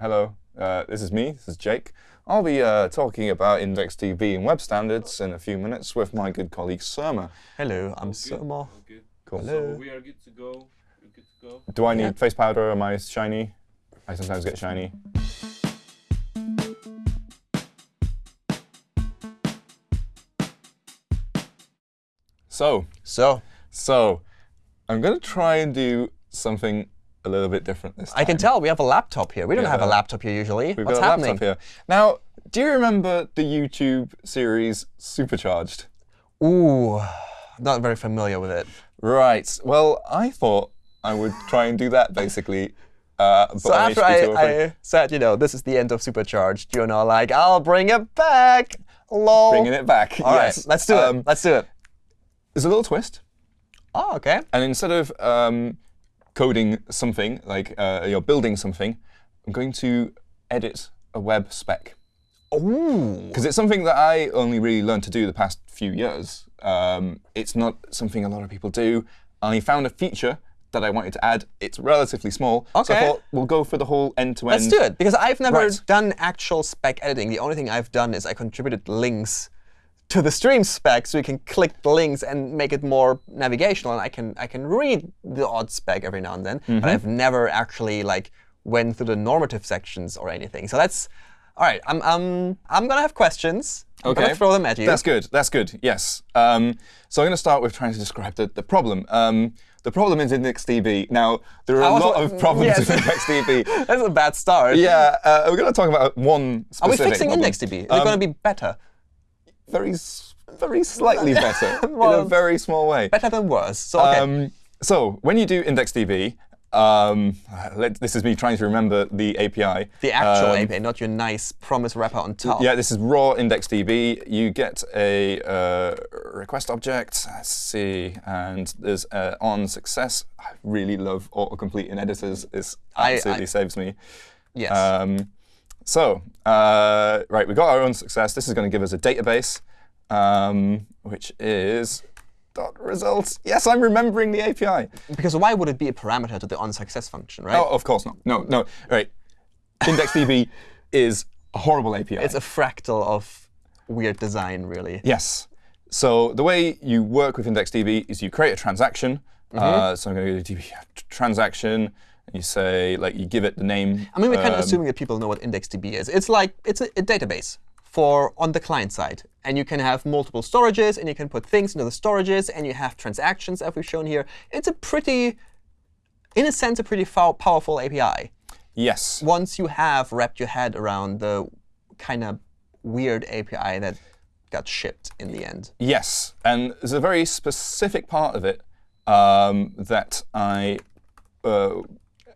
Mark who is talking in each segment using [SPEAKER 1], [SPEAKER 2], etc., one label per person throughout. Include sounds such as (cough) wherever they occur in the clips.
[SPEAKER 1] hello. Uh, this is me. This is Jake. I'll be uh, talking about IndexedDB and web standards in a few minutes with my good colleague Surma.
[SPEAKER 2] Hello, I'm Surma.
[SPEAKER 3] Good.
[SPEAKER 1] Cool.
[SPEAKER 2] Hello.
[SPEAKER 3] So we are good to go. Good to go.
[SPEAKER 1] Do I need
[SPEAKER 2] Yeah.
[SPEAKER 1] face powder? Am I shiny? I sometimes get shiny. So,
[SPEAKER 2] So,
[SPEAKER 1] so I'm going to try and do something a little bit different this time.
[SPEAKER 2] I can tell we have a laptop here. We don't have a laptop here usually.
[SPEAKER 1] We've
[SPEAKER 2] What's
[SPEAKER 1] got a
[SPEAKER 2] happening?
[SPEAKER 1] laptop here. Now, do you remember the YouTube series Supercharged?
[SPEAKER 2] Ooh, not very familiar with it.
[SPEAKER 1] Right. Well, I thought I would try and do that basically. Uh, but
[SPEAKER 2] So after I, I said, you know, this is the end of Supercharged, you're now like, I'll bring it back. Lol.
[SPEAKER 1] bringing it back.
[SPEAKER 2] All right,
[SPEAKER 1] yes.
[SPEAKER 2] let's do
[SPEAKER 1] Um,
[SPEAKER 2] it. Let's do it.
[SPEAKER 1] There's a little twist,
[SPEAKER 2] Oh, OK.
[SPEAKER 1] and instead of um, coding something like uh, you're building something, I'm going to edit a web spec because it's something that I only really learned to do the past few years. Um, it's not something a lot of people do. I found a feature that I wanted to add. It's relatively small, so I thought we'll go for the whole end-to-end.
[SPEAKER 2] Let's do it. Because I've never
[SPEAKER 1] Right.
[SPEAKER 2] done actual spec editing. The only thing I've done is I contributed links to the stream spec so you can click the links and make it more navigational. And I can I can read the odd spec every now and then.
[SPEAKER 1] Mm-hmm.
[SPEAKER 2] But I've never actually like went through the normative sections or anything. So that's all right. I'm I'm I'm gonna have questions. I'm
[SPEAKER 1] Okay.
[SPEAKER 2] gonna throw them at you.
[SPEAKER 1] That's good. That's good. Yes. Um, so I'm going to start with trying to describe the, the problem. Um, the problem is IndexedDB. Now, there are
[SPEAKER 2] I
[SPEAKER 1] a lot of problems
[SPEAKER 2] yes.
[SPEAKER 1] with IndexedDB. (laughs)
[SPEAKER 2] that's a bad start.
[SPEAKER 1] yeah, uh, we're going to talk about one
[SPEAKER 2] Are we fixing
[SPEAKER 1] problem.
[SPEAKER 2] IndexedDB? Is it
[SPEAKER 1] Um,
[SPEAKER 2] going to be better?
[SPEAKER 1] Very, very slightly (laughs) better in a very small way.
[SPEAKER 2] Better than worse. So OK.
[SPEAKER 1] Um, so when you do IndexedDB, um, let, this is me trying to remember the API.
[SPEAKER 2] the actual
[SPEAKER 1] um,
[SPEAKER 2] API, not your nice promise wrapper on top.
[SPEAKER 1] Yeah, this is raw IndexedDB. You get a uh, request object. Let's see, and there's uh, on success. I really love autocomplete in editors. It
[SPEAKER 2] I-
[SPEAKER 1] absolutely
[SPEAKER 2] I-
[SPEAKER 1] saves me.
[SPEAKER 2] Yes.
[SPEAKER 1] Um, so, uh, right, we got our own success. This is going to give us a database, um, which is dot results. Yes, I'm remembering the API.
[SPEAKER 2] Because why would it be a parameter to the onSuccess function, right?
[SPEAKER 1] Oh, of course not. No, no. Right. IndexedDB (laughs) is a horrible API.
[SPEAKER 2] It's a fractal of weird design, really.
[SPEAKER 1] Yes. So the way you work with IndexedDB is you create a transaction.
[SPEAKER 2] Mm-hmm.
[SPEAKER 1] Uh, so I'm going to go to DB transaction. You say, like, you give it the name.
[SPEAKER 2] I mean, we're kind of
[SPEAKER 1] um,
[SPEAKER 2] assuming that people know what IndexedDB is. It's like it's a, a database for on the client side, and you can have multiple storages, and you can put things into the storages, and you have transactions, as we've shown here. It's a pretty, in a sense, a pretty powerful API.
[SPEAKER 1] Yes.
[SPEAKER 2] Once you have wrapped your head around the kind of weird API that got shipped in the end.
[SPEAKER 1] Yes. And there's a very specific part of it um, that I uh,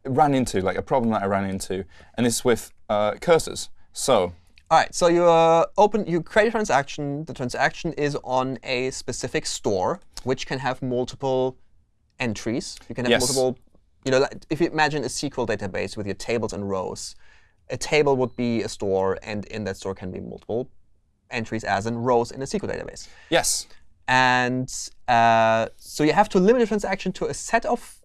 [SPEAKER 1] ran into, like a problem that I ran into. And it's with uh, cursors. So
[SPEAKER 2] All right, so you uh, open, you create a transaction. The transaction is on a specific store, which can have multiple entries. You can have
[SPEAKER 1] Yes.
[SPEAKER 2] multiple, you know, if you imagine a SQL database with your tables and rows, a table would be a store, and in that store can be multiple entries as in rows in a SQL database.
[SPEAKER 1] yes.
[SPEAKER 2] And uh, so you have to limit a transaction to a set of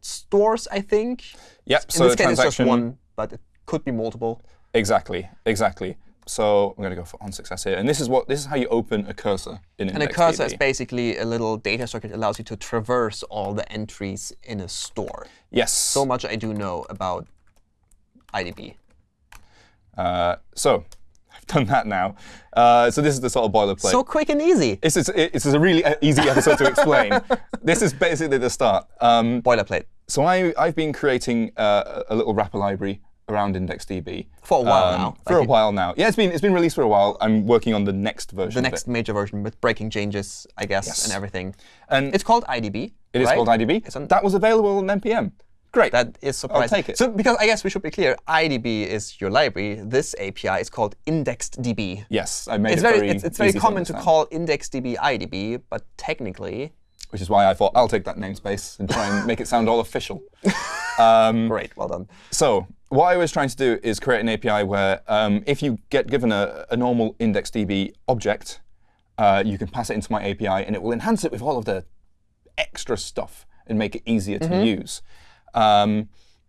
[SPEAKER 2] stores, I think.
[SPEAKER 1] Yep.
[SPEAKER 2] In
[SPEAKER 1] so
[SPEAKER 2] this
[SPEAKER 1] the
[SPEAKER 2] case, it's just one, but it could be multiple.
[SPEAKER 1] Exactly. Exactly. So I'm going to go for on success here. And this is what this is how you open a cursor in
[SPEAKER 2] And a cursor is basically a little data structure that allows you to traverse all the entries in a store.
[SPEAKER 1] Yes.
[SPEAKER 2] So much I do know about IDB.
[SPEAKER 1] Uh, so done that now. Uh, so this is the sort of boilerplate.
[SPEAKER 2] So quick and easy.
[SPEAKER 1] This is it's a really uh, easy episode to explain. (laughs) this is basically the start. Um,
[SPEAKER 2] Boilerplate.
[SPEAKER 1] so I, I've been creating uh, a little wrapper library around IndexedDB
[SPEAKER 2] For a while
[SPEAKER 1] um,
[SPEAKER 2] now.
[SPEAKER 1] For
[SPEAKER 2] Like
[SPEAKER 1] a while now. Yeah, it's been it's been released for a while. I'm working on the next version.
[SPEAKER 2] The next major version with breaking changes, I guess,
[SPEAKER 1] Yes.
[SPEAKER 2] and everything.
[SPEAKER 1] and
[SPEAKER 2] It's called IDB.
[SPEAKER 1] it is
[SPEAKER 2] right?
[SPEAKER 1] called IDB. That was available on npm. Great.
[SPEAKER 2] That is surprising.
[SPEAKER 1] I'll take it.
[SPEAKER 2] So because I guess we should be clear, IDB is your library. This API is called IndexedDB.
[SPEAKER 1] yes, I made
[SPEAKER 2] It's
[SPEAKER 1] it
[SPEAKER 2] very,
[SPEAKER 1] very
[SPEAKER 2] it's, it's very common to
[SPEAKER 1] understand.
[SPEAKER 2] call IndexedDB IDB, but technically,
[SPEAKER 1] which is why I thought I'll take that namespace and try and make it sound all official. (laughs) Um,
[SPEAKER 2] great, well done.
[SPEAKER 1] So what I was trying to do is create an API where um, if you get given a, a normal IndexedDB object, uh, you can pass it into my API, and it will enhance it with all of the extra stuff and make it easier to use. Um,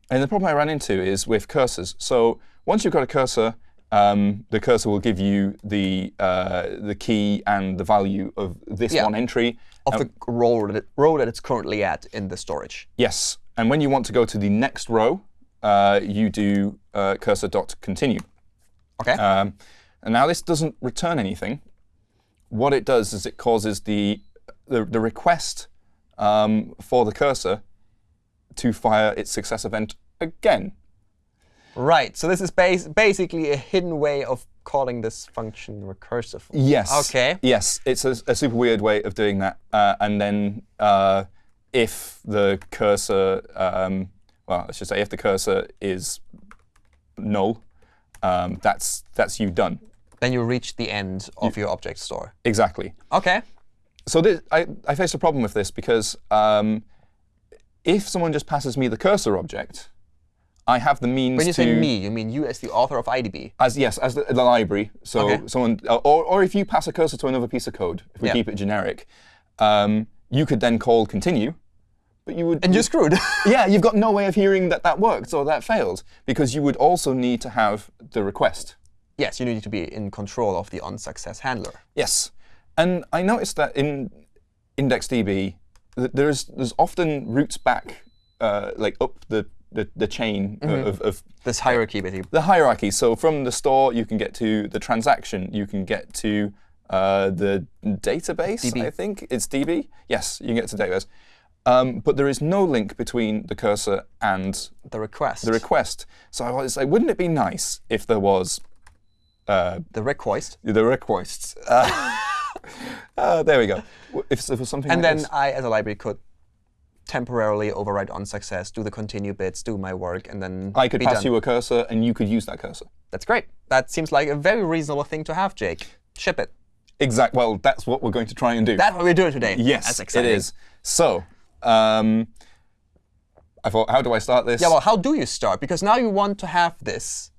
[SPEAKER 1] And the problem I ran into is with cursors. So once you've got a cursor, um, the cursor will give you the uh, the key and the value of this
[SPEAKER 2] Yeah.
[SPEAKER 1] one entry.
[SPEAKER 2] Of the row that, it, row that it's currently at in the storage.
[SPEAKER 1] Yes. And when you want to go to the next row, uh, you do uh, cursor dot continue.
[SPEAKER 2] OK?
[SPEAKER 1] Um, and now this doesn't return anything. What it does is it causes the the, the request um, for the cursor to fire its success event again.
[SPEAKER 2] right. So this is bas basically a hidden way of calling this function recursively.
[SPEAKER 1] Yes.
[SPEAKER 2] OK.
[SPEAKER 1] Yes, it's a, a super weird way of doing that. Uh, and then uh, if the cursor, um, well, I should say, if the cursor is null, um, that's that's you done.
[SPEAKER 2] Then you reach the end of your object store.
[SPEAKER 1] Exactly.
[SPEAKER 2] OK.
[SPEAKER 1] So this, I, I faced a problem with this because um, if someone just passes me the cursor object, I have the means
[SPEAKER 2] When you
[SPEAKER 1] to
[SPEAKER 2] say me, you mean you as the author of IDB.
[SPEAKER 1] as yes as the, the library. So
[SPEAKER 2] Okay.
[SPEAKER 1] someone uh, or or if you pass a cursor to another piece of code, if we
[SPEAKER 2] Yeah.
[SPEAKER 1] keep it generic, um, you could then call continue, but you would
[SPEAKER 2] And you're screwed. (laughs)
[SPEAKER 1] yeah you've got no way of hearing that that worked or that failed because you would also need to have the request.
[SPEAKER 2] yes, you need to be in control of the onsuccess handler.
[SPEAKER 1] Yes, and I noticed that in IndexedDB, there's there's often routes back, uh, like up the the, the chain
[SPEAKER 2] Mm-hmm.
[SPEAKER 1] of, of
[SPEAKER 2] This hierarchy, basically.
[SPEAKER 1] the hierarchy. So from the store, you can get to the transaction. You can get to uh, the database.
[SPEAKER 2] DB.
[SPEAKER 1] I think it's DB. Yes, you can get to database. Um, but there is no link between the cursor and
[SPEAKER 2] The request.
[SPEAKER 1] the request. So I was like, wouldn't it be nice if there was uh,
[SPEAKER 2] the request.
[SPEAKER 1] the requests? Uh, (laughs) uh, there we go. If was something
[SPEAKER 2] And
[SPEAKER 1] like
[SPEAKER 2] then
[SPEAKER 1] this.
[SPEAKER 2] I, as a library, could temporarily override onsuccess, do the continue bits, do my work, and then
[SPEAKER 1] I could
[SPEAKER 2] be
[SPEAKER 1] pass
[SPEAKER 2] done.
[SPEAKER 1] you a cursor, and you could use that cursor.
[SPEAKER 2] That's great. That seems like a very reasonable thing to have, Jake. Ship it.
[SPEAKER 1] Exactly. Well, that's what we're going to try and do.
[SPEAKER 2] That's what we're doing today.
[SPEAKER 1] Yes,
[SPEAKER 2] That's
[SPEAKER 1] it is. So, um, I thought, how do I start this?
[SPEAKER 2] Yeah, well, how do you start? Because now you want to have this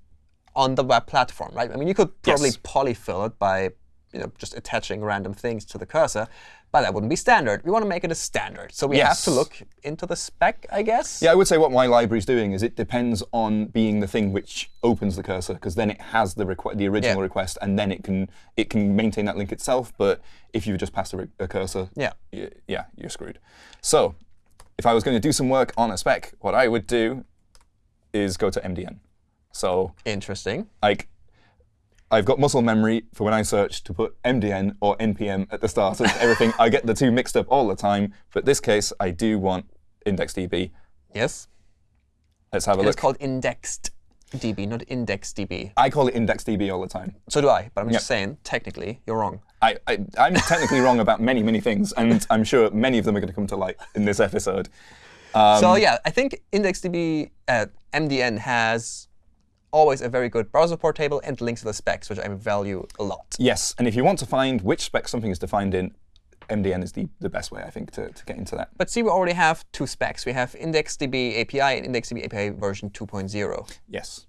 [SPEAKER 2] on the web platform, right? I mean, you could probably
[SPEAKER 1] Yes.
[SPEAKER 2] polyfill it by you know, just attaching random things to the cursor, but that wouldn't be standard. We want to make it a standard. So we have to look into the spec, I guess.
[SPEAKER 1] yeah, I would say what my library is doing is it depends on being the thing which opens the cursor, because then it has the the original
[SPEAKER 2] Yeah.
[SPEAKER 1] request, and then it can it can maintain that link itself. But if you just pass a, a cursor,
[SPEAKER 2] Yeah.
[SPEAKER 1] yeah, you're screwed. So, if I was going to do some work on a spec, what I would do is go to MDN. So
[SPEAKER 2] Interesting.
[SPEAKER 1] like I've got muscle memory for when I search to put MDN or NPM at the start of everything. I get the two mixed up all the time. But this case, I do want IndexedDB.
[SPEAKER 2] Yes.
[SPEAKER 1] Let's have a
[SPEAKER 2] It
[SPEAKER 1] look.
[SPEAKER 2] It's called indexed DB, not index DB.
[SPEAKER 1] I call it IndexedDB all the time.
[SPEAKER 2] So do I, but I'm just saying, technically, you're wrong.
[SPEAKER 1] I, I, I'm technically wrong about many, many things, and I'm sure many of them are going to come to light in this episode. Um,
[SPEAKER 2] so yeah, I think IndexedDB uh, MDN has always a very good browser port table and links to the specs, which I value a lot.
[SPEAKER 1] Yes, and if you want to find which spec something is defined in, MDN is the, the best way, I think, to, to get into that.
[SPEAKER 2] But see, we already have two specs. We have IndexedDB API and IndexedDB API version 2.0.
[SPEAKER 1] Yes.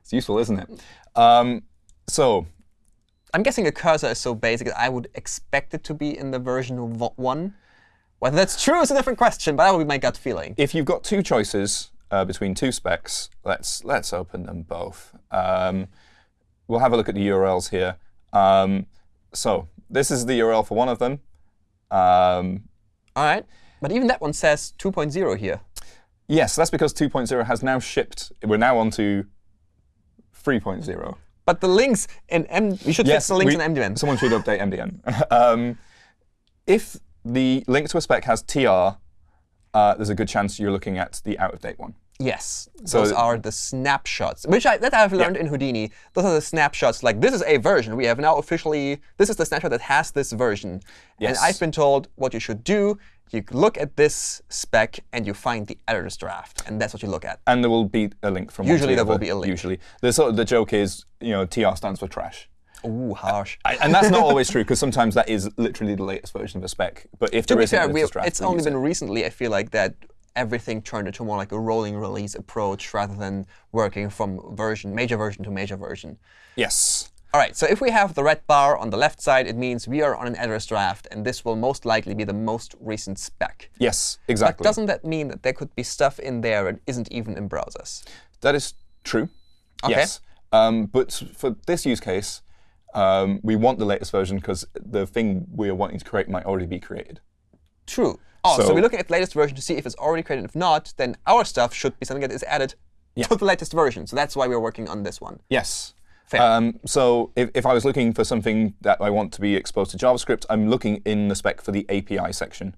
[SPEAKER 1] It's useful, isn't it? Um, so
[SPEAKER 2] I'm guessing a cursor is so basic that I would expect it to be in the version of vo- 1. Whether that's true is a different question, but that would be my gut feeling.
[SPEAKER 1] if you've got two choices uh, between two specs, let's let's open them both. Um, we'll have a look at the URLs here. Um, so this is the URL for one of them. Um,
[SPEAKER 2] All right. But even that one says 2.0 here.
[SPEAKER 1] yes, that's because 2.0 has now shipped. We're now on to 3.0.
[SPEAKER 2] But the links in M, we should fix the links
[SPEAKER 1] we-
[SPEAKER 2] in MDN.
[SPEAKER 1] Someone should update MDN. (laughs) um, if the link to a spec has TR, uh, there's a good chance you're looking at the out-of-date one.
[SPEAKER 2] Yes,
[SPEAKER 1] So-
[SPEAKER 2] those are the snapshots, which I, that I've learned in Houdini. Those are the snapshots. Like this is a version. We have now officially. This is the snapshot that has this version.
[SPEAKER 1] Yes.
[SPEAKER 2] And I've been told what you should do. You look at this spec and you find the editor's draft, and that's what you look at.
[SPEAKER 1] And there will be a link from
[SPEAKER 2] Usually there will be a link.
[SPEAKER 1] Usually, the sort of the joke is, you know, TR stands for trash.
[SPEAKER 2] Ooh, harsh.
[SPEAKER 1] I, and that's not always true because sometimes that is literally the latest version of a spec. But if
[SPEAKER 2] to
[SPEAKER 1] there
[SPEAKER 2] be fair,
[SPEAKER 1] a draft,
[SPEAKER 2] it's only been
[SPEAKER 1] it.
[SPEAKER 2] recently. I feel like that everything turned into more like a rolling release approach rather than working from version major version to major version.
[SPEAKER 1] yes.
[SPEAKER 2] All right, so if we have the red bar on the left side, it means we are on an editor's draft, and this will most likely be the most recent spec.
[SPEAKER 1] Yes, exactly.
[SPEAKER 2] But doesn't that mean that there could be stuff in there that isn't even in browsers?
[SPEAKER 1] That is true.
[SPEAKER 2] Okay.
[SPEAKER 1] Yes. Um, but for this use case, um, we want the latest version because the thing we are wanting to create might already be created.
[SPEAKER 2] True. Oh, so,
[SPEAKER 1] So-
[SPEAKER 2] we're looking at the latest version to see if it's already created. If not, then our stuff should be something that is added to the latest version. So that's why we're working on this one.
[SPEAKER 1] Yes.
[SPEAKER 2] Fair.
[SPEAKER 1] Um, so if, if I was looking for something that I want to be exposed to JavaScript, I'm looking in the spec for the API section.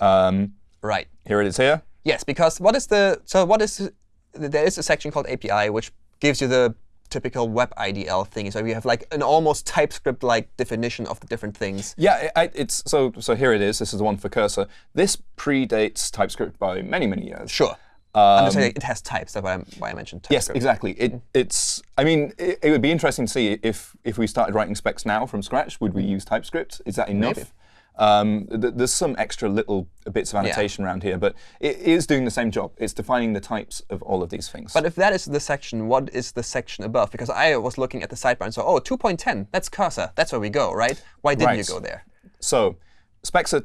[SPEAKER 1] Um,
[SPEAKER 2] Right.
[SPEAKER 1] here it is here.
[SPEAKER 2] Yes, because what is the so what is there is a section called API which gives you the typical web IDL thing. So you have like an almost TypeScript-like definition of the different things.
[SPEAKER 1] Yeah, I, it's so so here it is. This is the one for cursor. This predates TypeScript by many many years.
[SPEAKER 2] Sure. I'm just um, saying it has types. That's why, I'm, why I mentioned
[SPEAKER 1] Yes, exactly. It, mm-hmm. it's. I mean, it, it would be interesting to see if if we started writing specs now from scratch, would we use TypeScript? Is that enough?
[SPEAKER 2] Maybe.
[SPEAKER 1] Um, th- there's some extra little bits of annotation around here, but it is doing the same job. It's defining the types of all of these things.
[SPEAKER 2] But if that is the section, what is the section above? Because I was looking at the sidebar and saw, oh, 2.10, that's cursor. That's where we go, right? Why didn't you go there?
[SPEAKER 1] So specs are,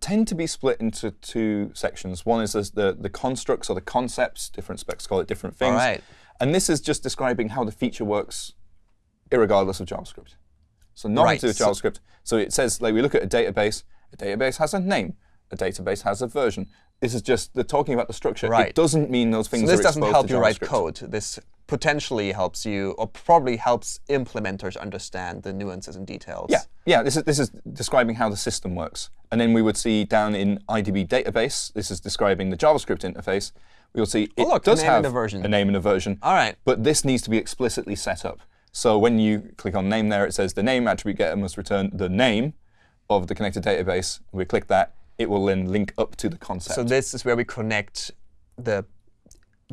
[SPEAKER 1] tend to be split into two sections. One is the, the constructs or the concepts. Different specs call it different things.
[SPEAKER 2] right.
[SPEAKER 1] And this is just describing how the feature works irregardless of JavaScript. So nothing
[SPEAKER 2] Right,
[SPEAKER 1] to do with JavaScript. So it says, like, we look at a database. A database has a name. A database has a version. This is just the talking about the structure.
[SPEAKER 2] Right.
[SPEAKER 1] It doesn't mean those things
[SPEAKER 2] So this doesn't help you write code. This potentially helps you, or probably helps implementers understand the nuances and details.
[SPEAKER 1] Yeah, yeah. This is this is describing how the system works, and then we would see down in IDB database. This is describing the JavaScript interface. We will see oh, it
[SPEAKER 2] Oh, look, a
[SPEAKER 1] does have
[SPEAKER 2] a version.
[SPEAKER 1] a name and a version.
[SPEAKER 2] All right.
[SPEAKER 1] But this needs to be explicitly set up. So when you click on name there, it says the name attribute getter must return the name of the connected database. We click that. It will then link up to the concept.
[SPEAKER 2] So this is where we connect the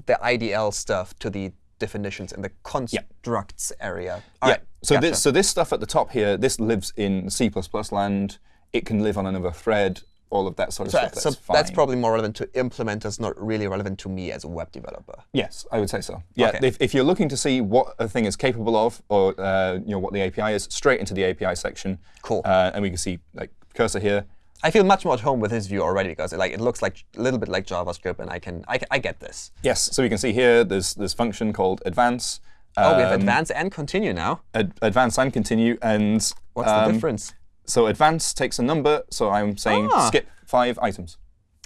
[SPEAKER 2] the IDL stuff to the definitions in the constructs area. All
[SPEAKER 1] yeah.
[SPEAKER 2] right,
[SPEAKER 1] So
[SPEAKER 2] gotcha.
[SPEAKER 1] this so this stuff at the top here, this lives in C++ land. It can live on another thread. All of that sort of
[SPEAKER 2] So,
[SPEAKER 1] stuff. That's
[SPEAKER 2] so
[SPEAKER 1] fine.
[SPEAKER 2] that's probably more relevant to implementers, not really relevant to me as a web developer.
[SPEAKER 1] Yes, I would say so. Yeah,
[SPEAKER 2] Okay.
[SPEAKER 1] if, if you're looking to see what a thing is capable of, or uh, you know what the API is, straight into the API section.
[SPEAKER 2] Cool.
[SPEAKER 1] Uh, and we can see like cursor here.
[SPEAKER 2] I feel much more at home with this view already because it, like it looks like a little bit like JavaScript, and I can I, I get this.
[SPEAKER 1] Yes, so we can see here there's this function called advance.
[SPEAKER 2] Oh, we have
[SPEAKER 1] um,
[SPEAKER 2] advance and continue now.
[SPEAKER 1] ad- advance and continue, and
[SPEAKER 2] What's
[SPEAKER 1] um,
[SPEAKER 2] the difference?
[SPEAKER 1] So advance takes a number, so I'm saying
[SPEAKER 2] Ah.
[SPEAKER 1] skip five items.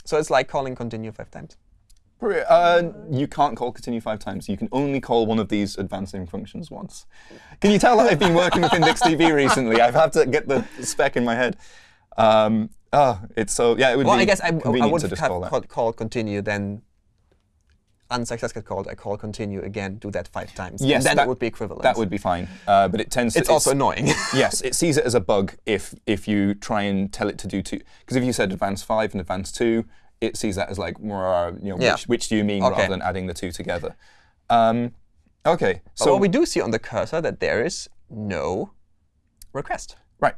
[SPEAKER 2] So it's like calling continue five times.
[SPEAKER 1] Uh, you can't call continue five times. You can only call one of these advancing functions once. Can you tell that I've been working with IndexedDB (laughs) recently? I've had to get the spec in my head. Um, oh, it's so yeah. It would
[SPEAKER 2] Well,
[SPEAKER 1] be
[SPEAKER 2] I guess I, I would have
[SPEAKER 1] just call
[SPEAKER 2] called, called continue, then onsuccess get called. I call continue again. Do that five times.
[SPEAKER 1] Yes,
[SPEAKER 2] then
[SPEAKER 1] that
[SPEAKER 2] it would be equivalent.
[SPEAKER 1] That would be fine. Uh, but it tends.
[SPEAKER 2] to, It's
[SPEAKER 1] to,
[SPEAKER 2] also annoying. (laughs)
[SPEAKER 1] yes, it sees it as a bug if if you try and tell it to do two. Because if you said advance five and advance two, it sees that as like, you know,
[SPEAKER 2] Yeah.
[SPEAKER 1] which, which do you mean,
[SPEAKER 2] Okay.
[SPEAKER 1] rather than adding the two together. Um, okay,
[SPEAKER 2] But
[SPEAKER 1] so
[SPEAKER 2] what we do see on the cursor that there is no request.
[SPEAKER 1] right,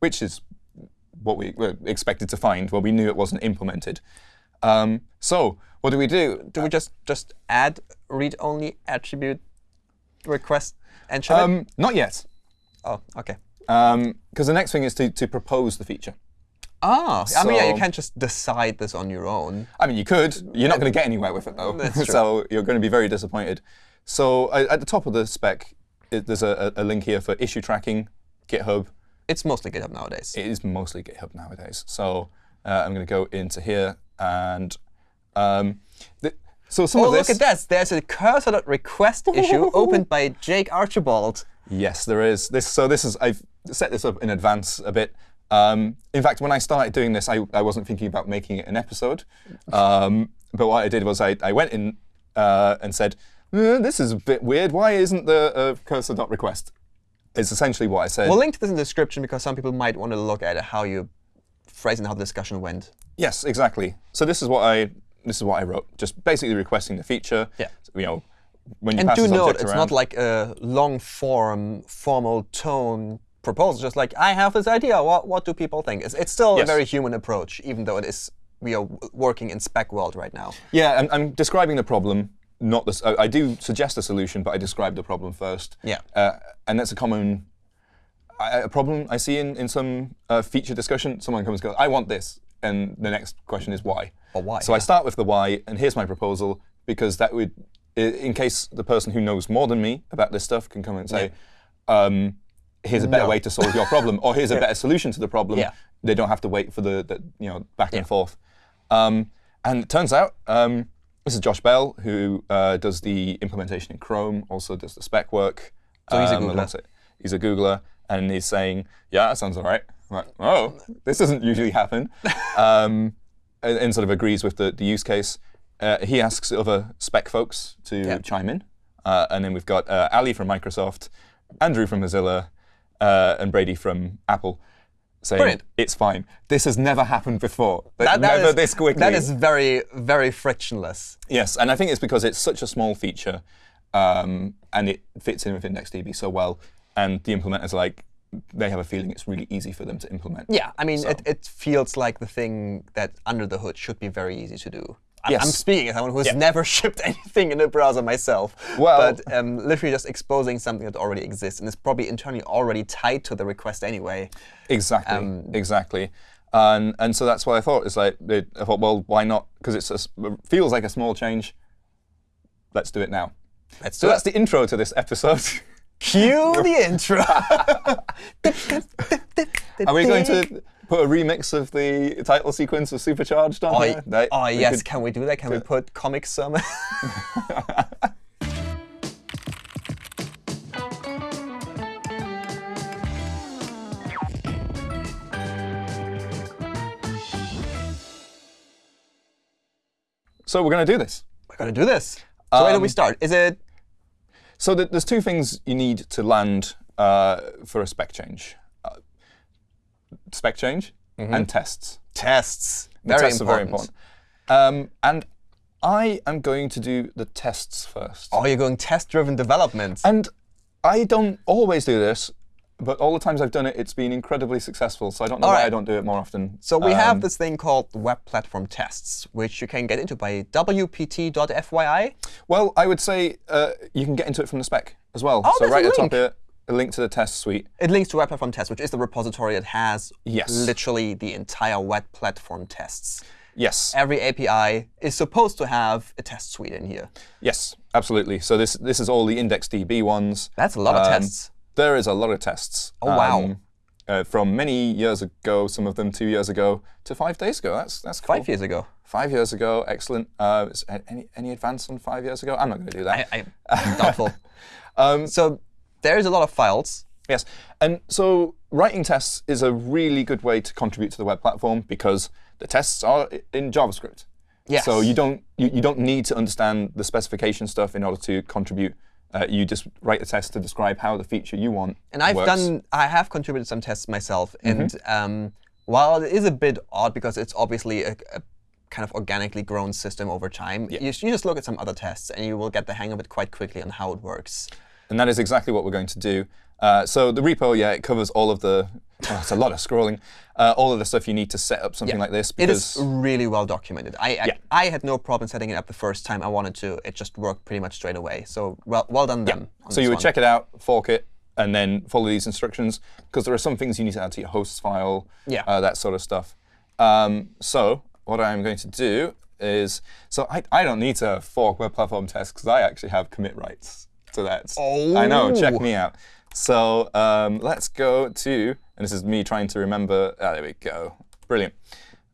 [SPEAKER 1] which is what we were expected to find. Well, we knew it wasn't implemented. Um, so what do we do?
[SPEAKER 2] Do we just just add read-only attribute request and it?
[SPEAKER 1] Um, not yet,
[SPEAKER 2] Oh, OK.
[SPEAKER 1] because the next thing is to to propose the feature.
[SPEAKER 2] Ah, I mean, yeah, you can't just decide this on your own.
[SPEAKER 1] I mean, you could. You're not going to get anywhere with it, though. (laughs) So you're going to be very disappointed. So uh, at the top of the spec, it, there's a, a a link here for issue tracking, GitHub.
[SPEAKER 2] It's mostly GitHub nowadays.
[SPEAKER 1] It is mostly GitHub nowadays. So uh, I'm going to go into here and um, th- so some
[SPEAKER 2] Oh,
[SPEAKER 1] of
[SPEAKER 2] look at this. There's a cursor.request issue (laughs) opened by Jake Archibald.
[SPEAKER 1] Yes, there is. This so this is I've set this up in advance a bit. Um, in fact, when I started doing this, I, I wasn't thinking about making it an episode. Um, but what I did was I, I went in uh, and said, "Uh, "This is a bit weird. Why isn't the uh, cursor.request?" Is essentially what I said.
[SPEAKER 2] We'll link to this in the description because some people might want to look at how you phrase and how the discussion went.
[SPEAKER 1] yes, exactly. So this is what I this is what I wrote. Just basically requesting the feature.
[SPEAKER 2] Yeah.
[SPEAKER 1] You know, when you
[SPEAKER 2] And
[SPEAKER 1] pass
[SPEAKER 2] do note, it's
[SPEAKER 1] around,
[SPEAKER 2] not like a long form, formal tone proposal. Just like, I have this idea. What, what do people think? It's, it's still a very human approach, even though it is we are working in spec world right now.
[SPEAKER 1] Yeah, I'm, I'm describing the problem. not this. I, I do suggest a solution, but I describe the problem first.
[SPEAKER 2] Yeah.
[SPEAKER 1] Uh, and that's a common I- a problem I see in in some uh, feature discussion. Someone comes and goes, "I want this," and the next question is why.
[SPEAKER 2] Or why,
[SPEAKER 1] So I start with the why, and here's my proposal because that would, in case the person who knows more than me about this stuff can come and say, um, "Here's a better
[SPEAKER 2] No.
[SPEAKER 1] way to solve your problem," or "Here's a (laughs) better solution to the problem."
[SPEAKER 2] Yeah.
[SPEAKER 1] They don't have to wait for the, the you know back and forth. Um, and it turns out um, this is Josh Bell who uh, does the implementation in Chrome, also does the spec work.
[SPEAKER 2] So he's a
[SPEAKER 1] um,
[SPEAKER 2] Googler.
[SPEAKER 1] He's a Googler, and he's saying, "Yeah, that sounds all right." I'm like, oh, this doesn't usually happen, (laughs) um, and, and sort of agrees with the, the use case. Uh, he asks other spec folks to
[SPEAKER 2] Yeah.
[SPEAKER 1] chime in, uh, and then we've got uh, Ali from Microsoft, Andrew from Mozilla, uh, and Brady from Apple. Saying
[SPEAKER 2] Brilliant.
[SPEAKER 1] it's fine. This has never happened before.
[SPEAKER 2] That- that
[SPEAKER 1] never
[SPEAKER 2] is-
[SPEAKER 1] this quickly.
[SPEAKER 2] That is very, very frictionless.
[SPEAKER 1] Yes, and I think it's because it's such a small feature, um, and it fits in with IndexedDB so well, and the implementers like they have a feeling it's really easy for them to implement.
[SPEAKER 2] Yeah, I mean,
[SPEAKER 1] So-
[SPEAKER 2] it, it feels like the thing that under the hood should be very easy to do. I'm,
[SPEAKER 1] Yes.
[SPEAKER 2] I'm speaking as someone who's
[SPEAKER 1] Yeah.
[SPEAKER 2] never (laughs) shipped anything in a browser myself.
[SPEAKER 1] Well-
[SPEAKER 2] but um, literally just exposing something that already exists and is probably internally already tied to the request anyway.
[SPEAKER 1] Exactly,
[SPEAKER 2] Um,
[SPEAKER 1] exactly. And and so that's what I thought. It's like it, I thought, well, why not? Because it's a s- it feels like a small change. Let's do it now.
[SPEAKER 2] Let's
[SPEAKER 1] So
[SPEAKER 2] do
[SPEAKER 1] that's
[SPEAKER 2] it.
[SPEAKER 1] the intro to this episode. (laughs)
[SPEAKER 2] Cue the (laughs) intro.
[SPEAKER 1] Are we going to put a remix of the title sequence of Supercharged on
[SPEAKER 2] Oh, oh yes,
[SPEAKER 1] could-
[SPEAKER 2] can we do that? Can we put comic sermon? (laughs)
[SPEAKER 1] so we're going to do this.
[SPEAKER 2] We're gonna do this. So where do we
[SPEAKER 1] Um,
[SPEAKER 2] start? Is it
[SPEAKER 1] So th- there's two things you need to land uh, for a spec change. Uh, spec change and tests.
[SPEAKER 2] tests?
[SPEAKER 1] The
[SPEAKER 2] Very
[SPEAKER 1] tests
[SPEAKER 2] important.
[SPEAKER 1] are very important. Um, and I am going to do the tests first.
[SPEAKER 2] Oh, you're going test-driven development.
[SPEAKER 1] And I don't always do this, but all the times I've done it, it's been incredibly successful. So I don't know
[SPEAKER 2] All
[SPEAKER 1] why
[SPEAKER 2] right.
[SPEAKER 1] I don't do it more often.
[SPEAKER 2] So we have
[SPEAKER 1] Um,
[SPEAKER 2] this thing called Web Platform Tests, which you can get into by wpt.fyi.
[SPEAKER 1] Well, I would say uh, you can get into it from the spec as well.
[SPEAKER 2] Oh,
[SPEAKER 1] so right at the top here, a link to the test suite.
[SPEAKER 2] It links to Web Platform Tests, which is the repository that has
[SPEAKER 1] Yes.
[SPEAKER 2] literally the entire web platform tests.
[SPEAKER 1] Yes.
[SPEAKER 2] Every API is supposed to have a test suite in here.
[SPEAKER 1] Yes, absolutely. So this this is all the IndexedDB ones.
[SPEAKER 2] That's a lot of
[SPEAKER 1] Um,
[SPEAKER 2] tests.
[SPEAKER 1] There is a lot of tests.
[SPEAKER 2] Oh, wow.
[SPEAKER 1] uh, from many years ago, some of them two years ago, to five days ago. That's that's cool.
[SPEAKER 2] Five years ago.
[SPEAKER 1] Five years ago, excellent. Uh, is any any advance on five years ago? I'm not going to do that.
[SPEAKER 2] I, I, doubtful. (laughs)
[SPEAKER 1] Um,
[SPEAKER 2] so there's a lot of files.
[SPEAKER 1] Yes, and so writing tests is a really good way to contribute to the web platform because the tests are in JavaScript.
[SPEAKER 2] Yes.
[SPEAKER 1] So you don't you, you don't need to understand the specification stuff in order to contribute. Uh, you just write a test to describe how the feature you want
[SPEAKER 2] And I've
[SPEAKER 1] works.
[SPEAKER 2] done, I have contributed some tests myself.
[SPEAKER 1] Mm-hmm.
[SPEAKER 2] And um, while it is a bit odd because it's obviously a, a kind of organically grown system over time, you, you just look at some other tests and you will get the hang of it quite quickly on how it works.
[SPEAKER 1] And that is exactly what we're going to do. Uh, so the repo, yeah, it covers all of the. Oh, it's a lot of scrolling. Uh, all of the stuff you need to set up something like this.
[SPEAKER 2] It is really well documented. I, I,
[SPEAKER 1] Yeah.
[SPEAKER 2] I had no problem setting it up the first time I wanted to. It just worked pretty much straight away. So well, well done them. on
[SPEAKER 1] So you would
[SPEAKER 2] one.
[SPEAKER 1] check it out, fork it, and then follow these instructions because there are some things you need to add to your hosts file,
[SPEAKER 2] Yeah.
[SPEAKER 1] uh, that sort of stuff. Um, so what I'm going to do is, so I, I don't need to fork web platform tests because I actually have commit rights to that. Oh. I know, check
[SPEAKER 2] Oh.
[SPEAKER 1] me out. So um, let's go to, and this is me trying to remember, ah, there we go, brilliant.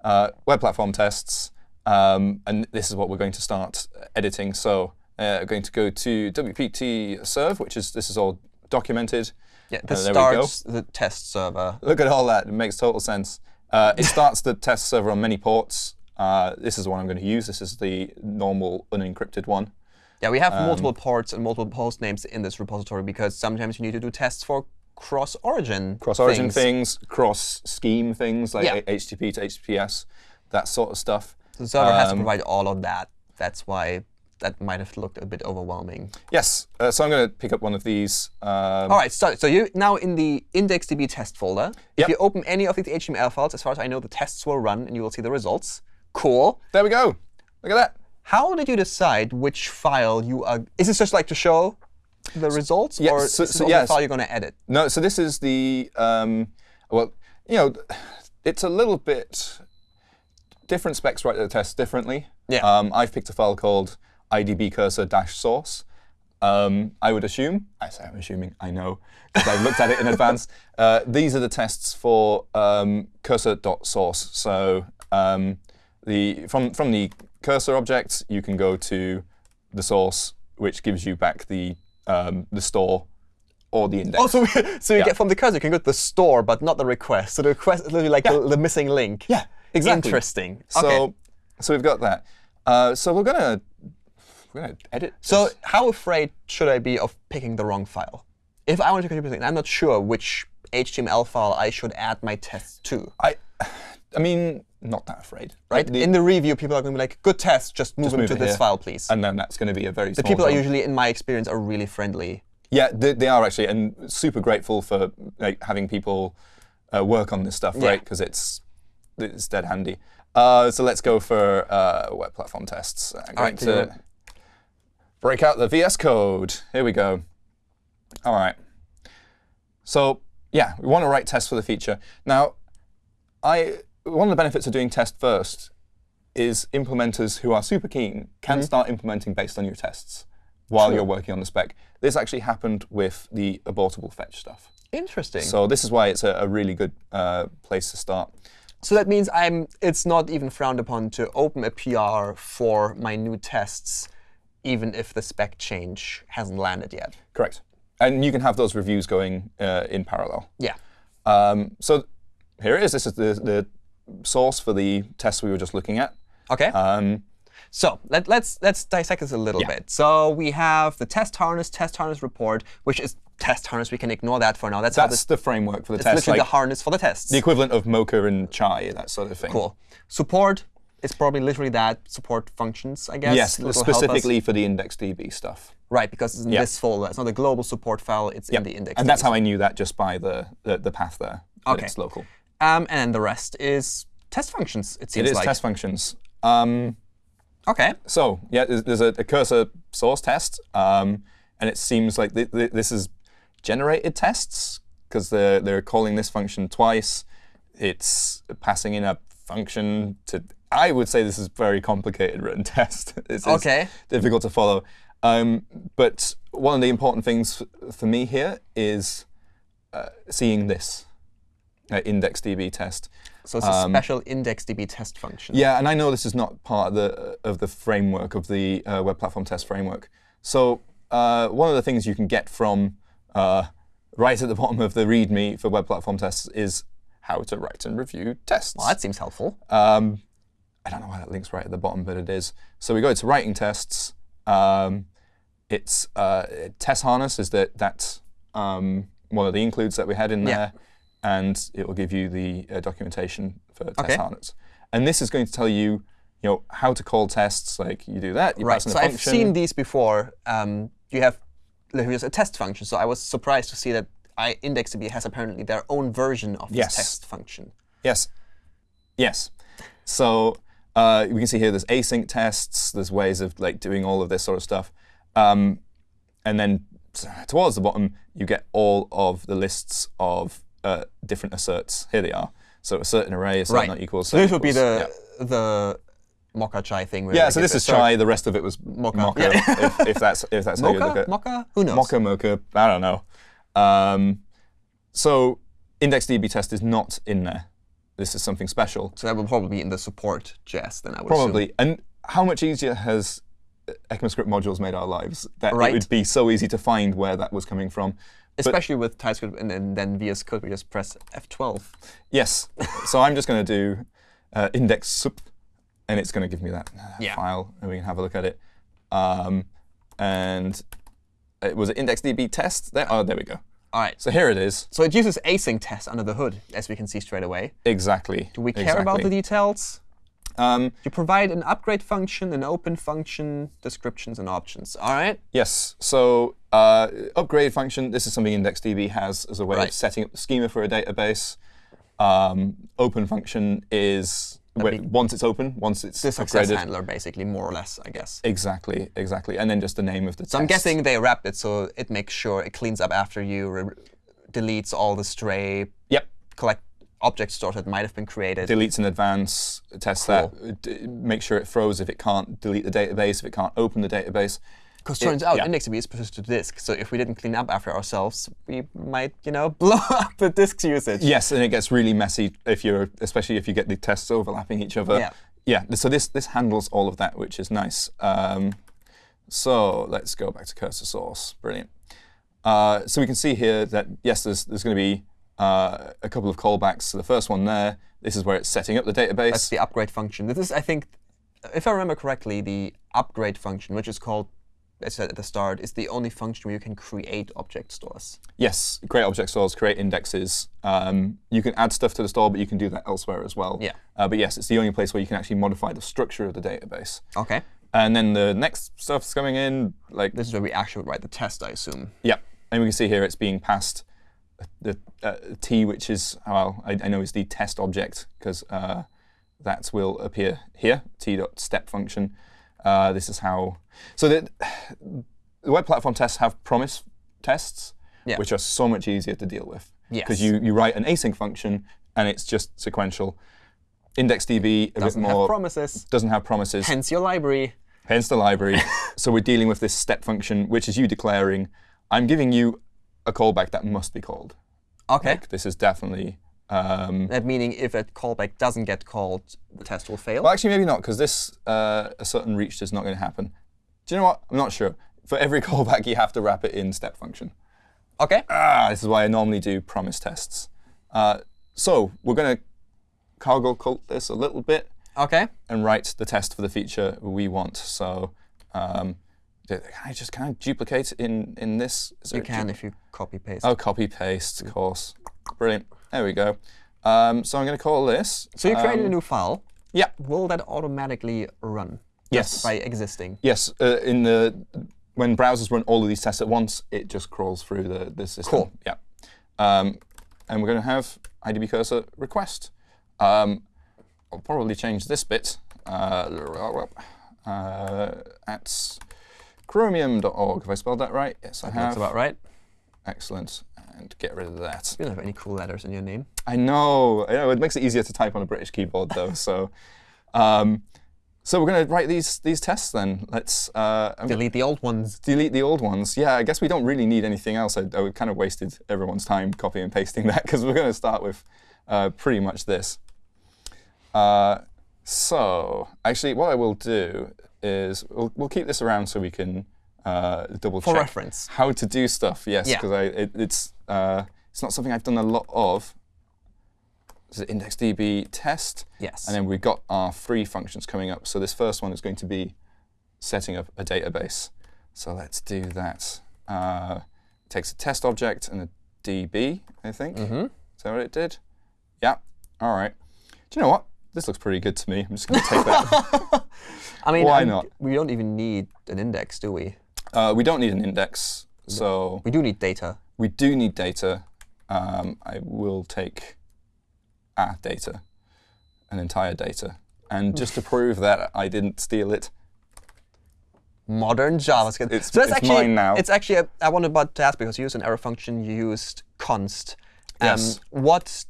[SPEAKER 1] Uh, web platform tests, um, and this is what we're going to start editing. So uh, we're going to go to wpt serve, which is, this is all documented.
[SPEAKER 2] Yeah,
[SPEAKER 1] Uh,
[SPEAKER 2] this
[SPEAKER 1] go.
[SPEAKER 2] starts the test server.
[SPEAKER 1] Look at all that. It makes total sense. Uh, it starts the test server on many ports. Uh, this is the one I'm going to use. This is the normal unencrypted one.
[SPEAKER 2] Yeah, we have
[SPEAKER 1] Um,
[SPEAKER 2] multiple ports and multiple host names in this repository because sometimes you need to do tests for cross-origin
[SPEAKER 1] Cross-origin
[SPEAKER 2] things.
[SPEAKER 1] things, cross-scheme things like
[SPEAKER 2] Yeah.
[SPEAKER 1] HTTP to HTTPS, that sort of stuff.
[SPEAKER 2] The server has to
[SPEAKER 1] Um,
[SPEAKER 2] provide all of that. That's why that might have looked a bit overwhelming.
[SPEAKER 1] Yes. Uh, so I'm going to pick up one of these. Um,
[SPEAKER 2] All right, so, so you're now in the IndexedDB test folder. If you open any of these HTML files, as far as I know, the tests will run and you will see the results. Cool.
[SPEAKER 1] There we go. Look at that.
[SPEAKER 2] How did you decide which file you are? Is this just like to show the results, or
[SPEAKER 1] so- so
[SPEAKER 2] the
[SPEAKER 1] yes.
[SPEAKER 2] file you're going to edit?
[SPEAKER 1] No, so this is the um, well, you know, it's a little bit different specs write the test differently.
[SPEAKER 2] Yeah.
[SPEAKER 1] Um, I've picked a file called idb cursor dash source. Um, I would assume, I say I'm assuming, I know, because I've looked at it in (laughs) advance. Uh, these are the tests for um, cursor.source. So um, the from from the cursor object, you can go to the source, which gives you back the um, the store or the index.
[SPEAKER 2] Oh, so, (laughs) so you
[SPEAKER 1] Yeah.
[SPEAKER 2] get from the cursor, you can go to the store, but not the request. So the request is literally like the, the missing link.
[SPEAKER 1] Yeah, exactly.
[SPEAKER 2] Interesting.
[SPEAKER 1] So,
[SPEAKER 2] okay.
[SPEAKER 1] so we've got that. Uh, so we're gonna we're gonna edit.
[SPEAKER 2] So
[SPEAKER 1] this.
[SPEAKER 2] how afraid should I be of picking the wrong file? If I want to contribute something, I'm not sure which HTML file I should add my tests to.
[SPEAKER 1] I, (sighs) I mean, not that afraid,
[SPEAKER 2] Right?
[SPEAKER 1] The-
[SPEAKER 2] in the review, people are going to be like, good test, just move
[SPEAKER 1] Just
[SPEAKER 2] them
[SPEAKER 1] move
[SPEAKER 2] to this
[SPEAKER 1] here.
[SPEAKER 2] file, please.
[SPEAKER 1] and then that's going to be a very
[SPEAKER 2] the people are usually, in my experience, are really friendly.
[SPEAKER 1] Yeah, they, they are actually, and super grateful for like, having people uh, work on this stuff,
[SPEAKER 2] Yeah.
[SPEAKER 1] right? Because it's it's dead handy. Uh, so let's go for uh, web platform tests. I'm going
[SPEAKER 2] right,
[SPEAKER 1] to break out the VS Code. Here we go. All right. So yeah, we want to write tests for the feature. Now, I one of the benefits of doing test first is implementers who are super keen can
[SPEAKER 2] Mm-hmm.
[SPEAKER 1] start implementing based on your tests while you're working on the spec. This actually happened with the abortable fetch stuff.
[SPEAKER 2] Interesting. So,
[SPEAKER 1] So this is why it's a, a really good uh, place to start.
[SPEAKER 2] So that means I'm. it's not even frowned upon to open a PR for my new tests, even if the spec change hasn't landed yet.
[SPEAKER 1] Correct. And you can have those reviews going uh, in parallel.
[SPEAKER 2] Yeah.
[SPEAKER 1] Um, so here it is. This is the, the source for the test we were just looking at.
[SPEAKER 2] OK.
[SPEAKER 1] Um,
[SPEAKER 2] So let, let's let's dissect this a little
[SPEAKER 1] Yeah.
[SPEAKER 2] bit. So we have the test harness, test harness report, which is test harness. We can ignore that for now. That's,
[SPEAKER 1] that's
[SPEAKER 2] this,
[SPEAKER 1] the framework for the
[SPEAKER 2] it's
[SPEAKER 1] test.
[SPEAKER 2] literally
[SPEAKER 1] like
[SPEAKER 2] the harness for the tests.
[SPEAKER 1] the equivalent of Mocha and Chai, that sort of thing.
[SPEAKER 2] cool. Support is probably literally that support functions, I guess.
[SPEAKER 1] Yes,
[SPEAKER 2] which will help us.
[SPEAKER 1] specifically for the IndexedDB stuff.
[SPEAKER 2] Right, because it's in
[SPEAKER 1] Yeah.
[SPEAKER 2] this folder. It's not a global support file. It's in the index.
[SPEAKER 1] And that's how I knew that just by the, the, the path there.
[SPEAKER 2] Okay.
[SPEAKER 1] It's local.
[SPEAKER 2] Um, and then the rest is test functions. It
[SPEAKER 1] It
[SPEAKER 2] seems
[SPEAKER 1] is
[SPEAKER 2] like.
[SPEAKER 1] test functions. Um,
[SPEAKER 2] Okay.
[SPEAKER 1] so yeah, there's, there's a, a cursor source test, um, and it seems like th th this is generated tests because they're they're calling this function twice. It's passing in a function to. I would say this is very complicated written (laughs) test. it's, it's
[SPEAKER 2] Okay.
[SPEAKER 1] difficult to follow. Um, but one of the important things for me here is uh, seeing this uh, IndexedDB test.
[SPEAKER 2] So it's a special IndexedDB test function.
[SPEAKER 1] Yeah, and I know this is not part of the of the framework of the uh, web platform test framework. So uh, one of the things you can get from uh, right at the (laughs) bottom of the README for web platform tests is how to write and review tests.
[SPEAKER 2] Well, that seems helpful.
[SPEAKER 1] Um, I don't know why that link's right at the bottom, but it is. So we go to writing tests. Um, it's uh, test harness is that that's um, one of the includes that we had in
[SPEAKER 2] Yeah.
[SPEAKER 1] there, and it will give you the uh, documentation for test
[SPEAKER 2] Okay.
[SPEAKER 1] harness. And this is going to tell you, you know, how to call tests. Like you do that, you
[SPEAKER 2] Right.
[SPEAKER 1] pass in
[SPEAKER 2] So
[SPEAKER 1] a
[SPEAKER 2] I've seen these before. Um, you have just a test function. So I was surprised to see that I IndexedDB has apparently their own version of this test function.
[SPEAKER 1] Yes. Yes. So uh, we can see here there's async tests. There's ways of like doing all of this sort of stuff. Um, and then towards the bottom, you get all of the lists of uh, different asserts. Here they are. So assert an array, assert
[SPEAKER 2] Right.
[SPEAKER 1] not equals.
[SPEAKER 2] So this would be the the Mocha Chai thing. Where
[SPEAKER 1] Yeah, so this is Chai. The rest of it was Mocha.
[SPEAKER 2] Yeah.
[SPEAKER 1] if, if that's if that's how you look
[SPEAKER 2] Mocha?
[SPEAKER 1] at
[SPEAKER 2] Mocha? Who knows?
[SPEAKER 1] Mocha Mocha. I don't know. Um, so IndexedDB test is not in there. This is something special.
[SPEAKER 2] So that would probably be in the support JS then I would
[SPEAKER 1] Probably. And how much easier has ECMAScript modules made our lives that
[SPEAKER 2] Right.
[SPEAKER 1] it would be so easy to find where that was coming from?
[SPEAKER 2] Especially with TypeScript and, and then VS Code, we just press F12.
[SPEAKER 1] Yes. so I'm just going to do uh, index sup, and it's going to give me that
[SPEAKER 2] Yeah.
[SPEAKER 1] file, and we can have a look at it. Um, and it was an IndexedDB test. There, oh, there we go.
[SPEAKER 2] All right.
[SPEAKER 1] So here it is.
[SPEAKER 2] So it uses async test under the hood, as we can see straight away.
[SPEAKER 1] Exactly.
[SPEAKER 2] Do we care about the details?
[SPEAKER 1] Um,
[SPEAKER 2] You provide an upgrade function, an open function, descriptions, and options. All right.
[SPEAKER 1] Yes. So uh, upgrade function, this is something IndexedDB has as a way
[SPEAKER 2] Right.
[SPEAKER 1] of setting up the schema for a database. Um, open function is once it's open, once it's
[SPEAKER 2] the success
[SPEAKER 1] upgraded.
[SPEAKER 2] handler, basically, more or less, I guess.
[SPEAKER 1] Exactly, exactly. And then just the name of the
[SPEAKER 2] So I'm guessing they wrapped it so it makes sure it cleans up after you, re- deletes all the stray
[SPEAKER 1] Yep.
[SPEAKER 2] collect object stores that might have been created.
[SPEAKER 1] Deletes in advance, tests that, make sure it throws if it can't delete the database, if it can't open the database.
[SPEAKER 2] Because turns out
[SPEAKER 1] yeah.
[SPEAKER 2] IndexedDB is persistent to disk. So if we didn't clean up after ourselves, we might, you know, (laughs) blow up the disk's usage.
[SPEAKER 1] Yes, and it gets really messy if you're, especially if you get the tests overlapping each other.
[SPEAKER 2] Yeah.
[SPEAKER 1] Yeah. So this this handles all of that, which is nice. Um, so let's go back to cursor source. Brilliant. Uh, so we can see here that yes, there's there's going to be uh, a couple of callbacks. So the first one there, this is where it's setting up the database.
[SPEAKER 2] That's the upgrade function. This is, I think, if I remember correctly, the upgrade function, which is called, I said at the start, is the only function where you can create object stores.
[SPEAKER 1] Yes, create object stores, create indexes. Um, you can add stuff to the store, but you can do that elsewhere as well.
[SPEAKER 2] Yeah.
[SPEAKER 1] Uh, but yes, it's the only place where you can actually modify the structure of the database.
[SPEAKER 2] OK.
[SPEAKER 1] And then the next stuff's coming in, like
[SPEAKER 2] This is where we actually write the test, I assume.
[SPEAKER 1] yeah. And we can see here it's being passed the uh, t, which is well, I, I know is the test object because uh, that will appear here. t dot step function. Uh, this is how. So the, the web platform tests have promise tests,
[SPEAKER 2] Yeah.
[SPEAKER 1] which are so much easier to deal with. Because
[SPEAKER 2] Yes.
[SPEAKER 1] you, you write an async function and it's just sequential. IndexedDB a
[SPEAKER 2] Doesn't
[SPEAKER 1] bit
[SPEAKER 2] have
[SPEAKER 1] more
[SPEAKER 2] promises.
[SPEAKER 1] doesn't have promises.
[SPEAKER 2] Hence your library.
[SPEAKER 1] Hence the library. (laughs) so we're dealing with this step function, which is you declaring, I'm giving you a callback that must be called.
[SPEAKER 2] OK.
[SPEAKER 1] Like, this is definitely. Um,
[SPEAKER 2] That meaning if a callback doesn't get called, the test will fail.
[SPEAKER 1] well, actually, maybe not, because this uh, a certain reached is not going to happen. Do you know what? I'm not sure. For every (laughs) callback, you have to wrap it in step function.
[SPEAKER 2] OK.
[SPEAKER 1] Ah, this is why I normally do promise tests. Uh, so we're going to cargo cult this a little bit
[SPEAKER 2] OK.
[SPEAKER 1] and write the test for the feature we want. So um, can I just can I duplicate in in this? Is
[SPEAKER 2] You can if you copy paste.
[SPEAKER 1] Oh, copy paste, of course. Brilliant. There we go. Um, so I'm going to call this.
[SPEAKER 2] So you created a
[SPEAKER 1] um,
[SPEAKER 2] new file.
[SPEAKER 1] Yeah.
[SPEAKER 2] Will that automatically run?
[SPEAKER 1] Yes.
[SPEAKER 2] By existing.
[SPEAKER 1] Yes. Uh, in the when browsers run all of these tests at once, it just crawls through the the system.
[SPEAKER 2] Cool.
[SPEAKER 1] Yeah. Um, and we're going to have IDB cursor request. Um, I'll probably change this bit uh, uh, at chromium.org. Have I spelled that right? Yes, I have.
[SPEAKER 2] That's about right.
[SPEAKER 1] Excellent. And get rid of that.
[SPEAKER 2] You don't have any cool letters in your name.
[SPEAKER 1] I know. I know. It makes it easier to type on a British keyboard, though. so, um, so we're going to write these these tests then. Let's uh,
[SPEAKER 2] Delete the old ones.
[SPEAKER 1] delete the old ones. Yeah, I guess we don't really need anything else. I, I kind of wasted everyone's time copying and pasting (laughs) that because we're going to start with uh, pretty much this. Uh, so, actually, what I will do is we'll, we'll keep this around so we can uh, double
[SPEAKER 2] For
[SPEAKER 1] check
[SPEAKER 2] reference.
[SPEAKER 1] how to do stuff. Yes, because I it, it's uh, it's not something I've done a lot of. This is IndexedDB test.
[SPEAKER 2] Yes.
[SPEAKER 1] And then we've got our three functions coming up. So this first one is going to be setting up a database. So let's do that. Uh, takes a test object and a DB, I think.
[SPEAKER 2] Mm-hmm.
[SPEAKER 1] Is that what it did? Yeah. All right. Do you know what? This looks pretty good to me. I'm just going to take that. (laughs)
[SPEAKER 2] I mean,
[SPEAKER 1] Why
[SPEAKER 2] I'm-
[SPEAKER 1] not?
[SPEAKER 2] We don't even need an index, do we?
[SPEAKER 1] Uh, we don't need an index. So
[SPEAKER 2] We do need data.
[SPEAKER 1] we do need data. Um, I will take a data, an entire data. And just to prove that I didn't steal it,
[SPEAKER 2] Modern JavaScript.
[SPEAKER 1] It's-
[SPEAKER 2] so that's
[SPEAKER 1] it's
[SPEAKER 2] actually,
[SPEAKER 1] mine now.
[SPEAKER 2] It's actually, a, I wanted about to ask because you used an arrow function, you used const. Um,
[SPEAKER 1] Yes.
[SPEAKER 2] What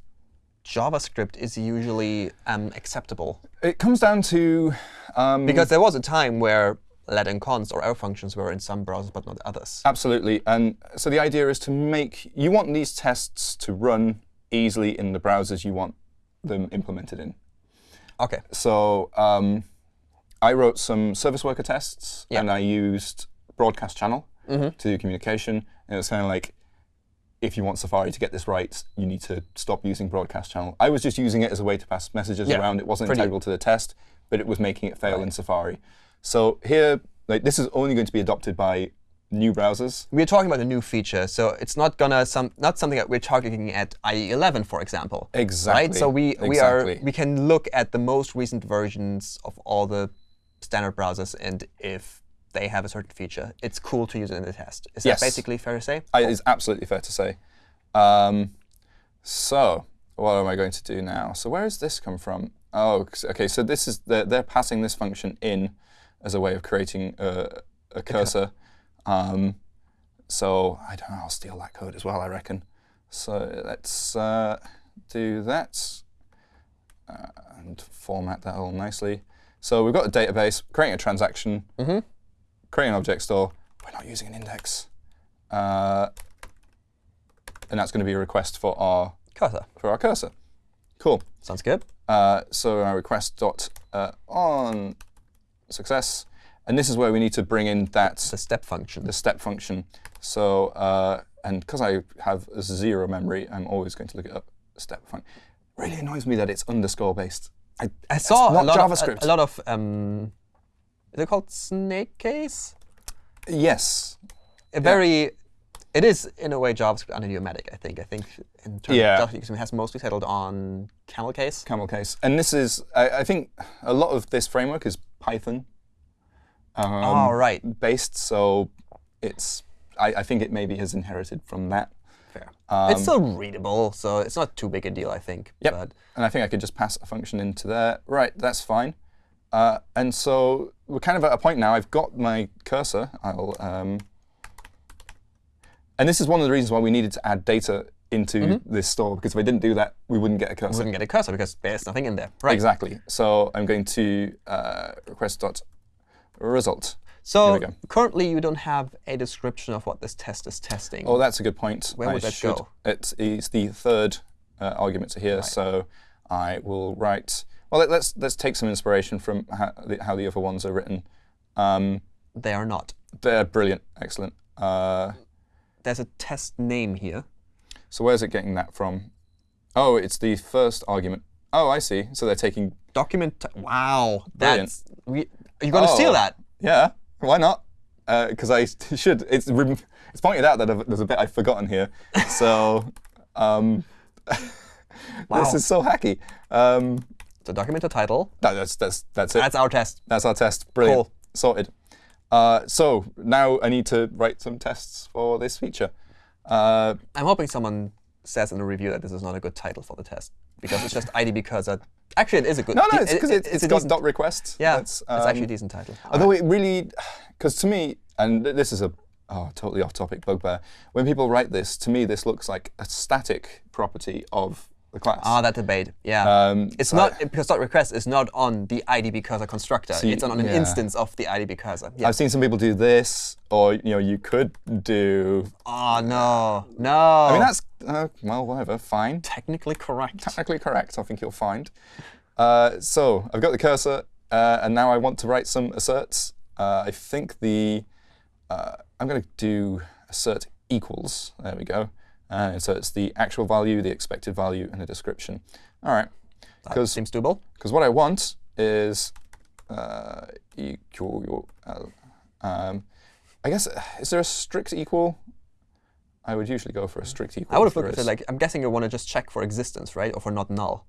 [SPEAKER 2] JavaScript is usually um, acceptable?
[SPEAKER 1] it comes down to um,
[SPEAKER 2] Because there was a time where let and const or arrow functions were in some browsers but not others.
[SPEAKER 1] Absolutely. And so the idea is to make, you want these tests to run easily in the browsers you want them implemented in.
[SPEAKER 2] OK.
[SPEAKER 1] So um, I wrote some service worker tests,
[SPEAKER 2] Yeah.
[SPEAKER 1] and I used broadcast channel
[SPEAKER 2] Mhm.
[SPEAKER 1] to do communication. And it was kind of like, if you want Safari to get this right, you need to stop using broadcast channel. I was just using it as a way to pass messages
[SPEAKER 2] Yeah,
[SPEAKER 1] around. It wasn't integral to the test, but it was making it fail in Safari. So here, like this is only going to be adopted by new browsers.
[SPEAKER 2] We're talking about a new feature, so it's not gonna some not something that we're targeting at IE 11, for example.
[SPEAKER 1] Exactly.
[SPEAKER 2] Right. So we we are we can look at the most recent versions of all the standard browsers, and if they have a certain feature, it's cool to use it in the test. Is
[SPEAKER 1] Yes.
[SPEAKER 2] that basically fair to say?
[SPEAKER 1] I, it's absolutely fair to say. Um, so what am I going to do now? So where has this come from? Oh, OK. So this is they're, they're passing this function in as a way of creating a, a cursor. Um, so I don't know. I'll steal that code as well. I reckon. So let's uh, do that uh, and format that all nicely. So we've got a database, creating a transaction,
[SPEAKER 2] Mhm.
[SPEAKER 1] creating an object store. We're not using an index. Uh, and that's going to be a request for our
[SPEAKER 2] Cursor.
[SPEAKER 1] for our cursor. Cool.
[SPEAKER 2] Sounds good.
[SPEAKER 1] Uh, so our request dot uh, on success, and this is where we need to bring in that
[SPEAKER 2] The step function.
[SPEAKER 1] the step function. So uh, and because I have zero memory, I'm always going to look it up. Step function. Really annoys me that it's underscore based. I,
[SPEAKER 2] I saw a lot
[SPEAKER 1] JavaScript.
[SPEAKER 2] Of, a, a lot of um, is it called snake case?
[SPEAKER 1] yes.
[SPEAKER 2] A very, it is in a way JavaScript idiomatic. I think. I think in terms
[SPEAKER 1] Yeah.
[SPEAKER 2] of JavaScript, it has mostly settled on camel case.
[SPEAKER 1] Camel case. And this is, I, I think, a lot of this framework is Python um,
[SPEAKER 2] oh right,
[SPEAKER 1] based. So it's, I, I think it maybe has inherited from that.
[SPEAKER 2] fair.
[SPEAKER 1] Um,
[SPEAKER 2] it's still readable, so it's not too big a deal, I think.
[SPEAKER 1] Yep.
[SPEAKER 2] But
[SPEAKER 1] And I think I could just pass a function into there. Right, that's fine. Uh, and so we're kind of at a point now. I've got my cursor. I'll, um, and this is one of the reasons why we needed to add data into this store, because if I didn't do that, we wouldn't get a cursor.
[SPEAKER 2] we wouldn't get a cursor because there's nothing in there. Right.
[SPEAKER 1] Exactly. So I'm going to uh, request dot result.
[SPEAKER 2] So currently, you don't have a description of what this test is testing.
[SPEAKER 1] Oh, that's a good point.
[SPEAKER 2] Where
[SPEAKER 1] I
[SPEAKER 2] would that
[SPEAKER 1] should,
[SPEAKER 2] go?
[SPEAKER 1] It's, it's the third uh, argument to here, so I will write. Well, let, us let's take some inspiration from how the, how the other ones are written. Um,
[SPEAKER 2] they are not.
[SPEAKER 1] they're brilliant, excellent. Uh,
[SPEAKER 2] There's a test name here.
[SPEAKER 1] So where's it getting that from? Oh, it's the first argument. Oh, I see. So they're taking.
[SPEAKER 2] Document. Wow,
[SPEAKER 1] Brilliant.
[SPEAKER 2] that's. Are you going to steal
[SPEAKER 1] Oh.
[SPEAKER 2] that?
[SPEAKER 1] Yeah, why not? Because I (laughs) should. It's it's pointed out that I've, there's a bit I've forgotten here. (laughs) So um, (laughs)
[SPEAKER 2] Wow.
[SPEAKER 1] this is so hacky. Um,
[SPEAKER 2] So document the title.
[SPEAKER 1] no, that's that's that's it.
[SPEAKER 2] That's our test.
[SPEAKER 1] That's our test. Brilliant.
[SPEAKER 2] Cool.
[SPEAKER 1] Sorted. Uh, so now I need to write some tests for this feature. Uh,
[SPEAKER 2] I'm hoping someone says in the review that this is not a good title for the test because it's just (laughs) IDB cursor. Actually, it is a good.
[SPEAKER 1] no, no, it's because
[SPEAKER 2] it-
[SPEAKER 1] it, it's
[SPEAKER 2] a
[SPEAKER 1] got dot request.
[SPEAKER 2] Yeah,
[SPEAKER 1] That's,
[SPEAKER 2] it's actually a
[SPEAKER 1] um,
[SPEAKER 2] decent title.
[SPEAKER 1] Although it really, because to me, and this is a oh, totally off-topic bugbear. When people write this, to me, this looks like a static property of the class.
[SPEAKER 2] Ah, that debate. Yeah.
[SPEAKER 1] Um,
[SPEAKER 2] it's not
[SPEAKER 1] I-
[SPEAKER 2] because dot request is not on the IDB cursor constructor.
[SPEAKER 1] See,
[SPEAKER 2] it's on an
[SPEAKER 1] yeah.
[SPEAKER 2] instance of the IDB cursor. Yeah.
[SPEAKER 1] I've seen some people do this, or you know, you could do.
[SPEAKER 2] oh no, no.
[SPEAKER 1] I mean, that's uh, well, whatever, fine.
[SPEAKER 2] technically correct.
[SPEAKER 1] Technically correct, I think you'll find. Uh, so I've got the cursor, uh, and now I want to write some asserts. Uh, I think the uh, I'm going to do assert equals. There we go. Uh, so it's the actual value, the expected value, and a description. All right.
[SPEAKER 2] That seems doable.
[SPEAKER 1] because what I want is uh, equal. Um, I guess uh, is there a strict equal? I would usually go for a strict equal.
[SPEAKER 2] I would have looked at it like I'm guessing you want to just check for existence, right, or for not null.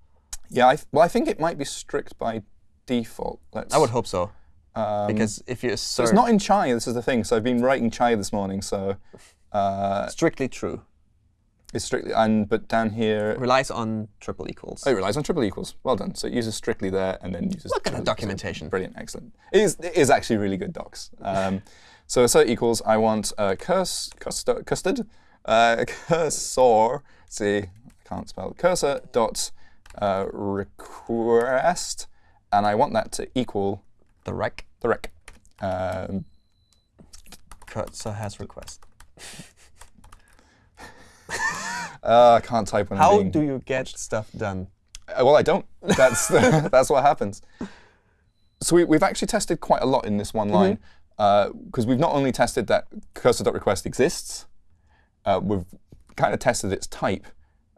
[SPEAKER 1] Yeah, I th- well, I think it might be strict by default. Let's,
[SPEAKER 2] I would hope so
[SPEAKER 1] um,
[SPEAKER 2] because if you
[SPEAKER 1] so it's not in chai. This is the thing. So I've been writing chai this morning. So uh,
[SPEAKER 2] strictly true,
[SPEAKER 1] it's strictly and but down here
[SPEAKER 2] relies on triple equals.
[SPEAKER 1] oh, it relies on triple equals. Well done. So it uses strictly there and then uses.
[SPEAKER 2] Look at the documentation.
[SPEAKER 1] Brilliant, excellent. It is, it is actually really good docs. Um, so assert equals. I want uh, curse custard uh, (laughs) cursor. See, I can't spell cursor dot uh, request, and I want that to equal
[SPEAKER 2] The rec
[SPEAKER 1] the rec. Um,
[SPEAKER 2] cursor has request. (laughs) (laughs)
[SPEAKER 1] uh, I can't type when I'm
[SPEAKER 2] How
[SPEAKER 1] being-
[SPEAKER 2] do you get stuff done?
[SPEAKER 1] Uh, well, I don't. (laughs) That's (laughs) that's what happens. So we, we've actually tested quite a lot in this one line because we've not only tested that cursor.request exists, uh, we've kind of tested its type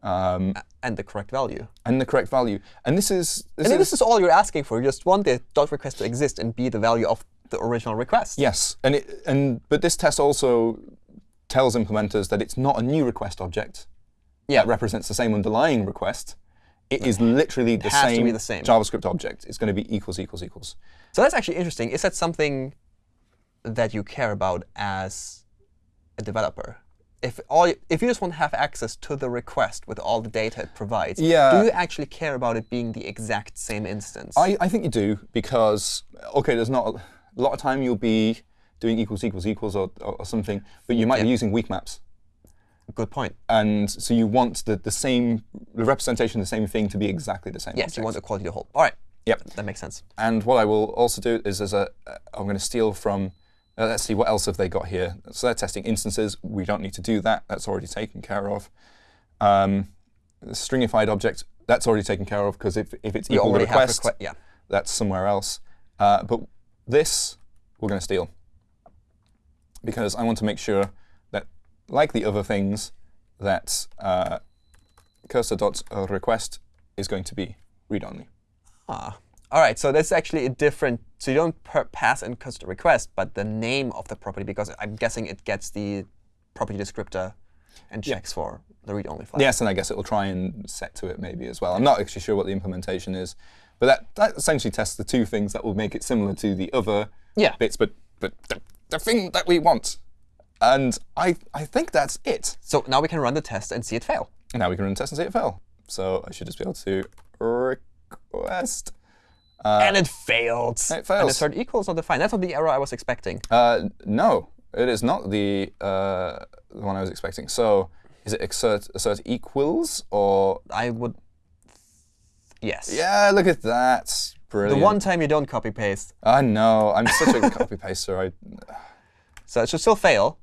[SPEAKER 1] um,
[SPEAKER 2] And the correct value.
[SPEAKER 1] and the correct value. And this is this
[SPEAKER 2] And
[SPEAKER 1] is,
[SPEAKER 2] this is all you're asking for. You just want the dot request to exist and be the value of the original request.
[SPEAKER 1] yes, and it and but this test also tells implementers that it's not a new request object
[SPEAKER 2] Yeah.
[SPEAKER 1] that represents the same underlying request. It is literally the
[SPEAKER 2] to
[SPEAKER 1] same,
[SPEAKER 2] be the same.
[SPEAKER 1] JavaScript object. It's going to be equals equals equals.
[SPEAKER 2] So that's actually interesting. Is that something that you care about as a developer? if all if you just want to have access to the request with all the data it provides,
[SPEAKER 1] Yeah.
[SPEAKER 2] do you actually care about it being the exact same instance?
[SPEAKER 1] I, I think you do because, OK, there's not a, a lot of time you'll be doing equals equals equals or, or, or something, but you might be using weak maps.
[SPEAKER 2] Good point.
[SPEAKER 1] And so you want the, the same the representation of the same thing to be exactly the same.
[SPEAKER 2] Yes, you
[SPEAKER 1] object.
[SPEAKER 2] want equality to hold. All right.
[SPEAKER 1] Yep.
[SPEAKER 2] That makes sense.
[SPEAKER 1] And what I will also do is, as a, uh, I'm going to steal from. Uh, let's see what else have they got here. So they're testing instances. We don't need to do that. That's already taken care of. Um, the stringified object. That's already taken care of because if, if it's
[SPEAKER 2] You
[SPEAKER 1] equal to
[SPEAKER 2] already have
[SPEAKER 1] request,
[SPEAKER 2] request. Yeah.
[SPEAKER 1] that's somewhere else. Uh, but this we're going to steal because I want to make sure that, like the other things, that uh, cursor.request is going to be read-only.
[SPEAKER 2] Ah. All right. So that's actually a different. So you don't pass in cursor request, but the name of the property, because I'm guessing it gets the property descriptor and checks for the read-only flag.
[SPEAKER 1] Yes, and I guess it will try and set to it maybe as well. I'm not actually sure what the implementation is, but that, that essentially tests the two things that will make it similar to the other
[SPEAKER 2] Yeah.
[SPEAKER 1] bits, but, but the, the thing that we want. And I, I think that's it.
[SPEAKER 2] So now we can run the test and see it fail.
[SPEAKER 1] And now we can run the test and see it fail. So I should just be able to request.
[SPEAKER 2] and it failed.
[SPEAKER 1] it
[SPEAKER 2] And
[SPEAKER 1] fails.
[SPEAKER 2] assert equals not defined. That's not the error I was expecting.
[SPEAKER 1] Uh, no, it is not the, uh, the one I was expecting. So is it assert, assert equals or?
[SPEAKER 2] I would. Yes.
[SPEAKER 1] Yeah, look at that.
[SPEAKER 2] The one time you don't copy paste.
[SPEAKER 1] I know. I'm such a (laughs) copy paster. I
[SPEAKER 2] So it should still fail.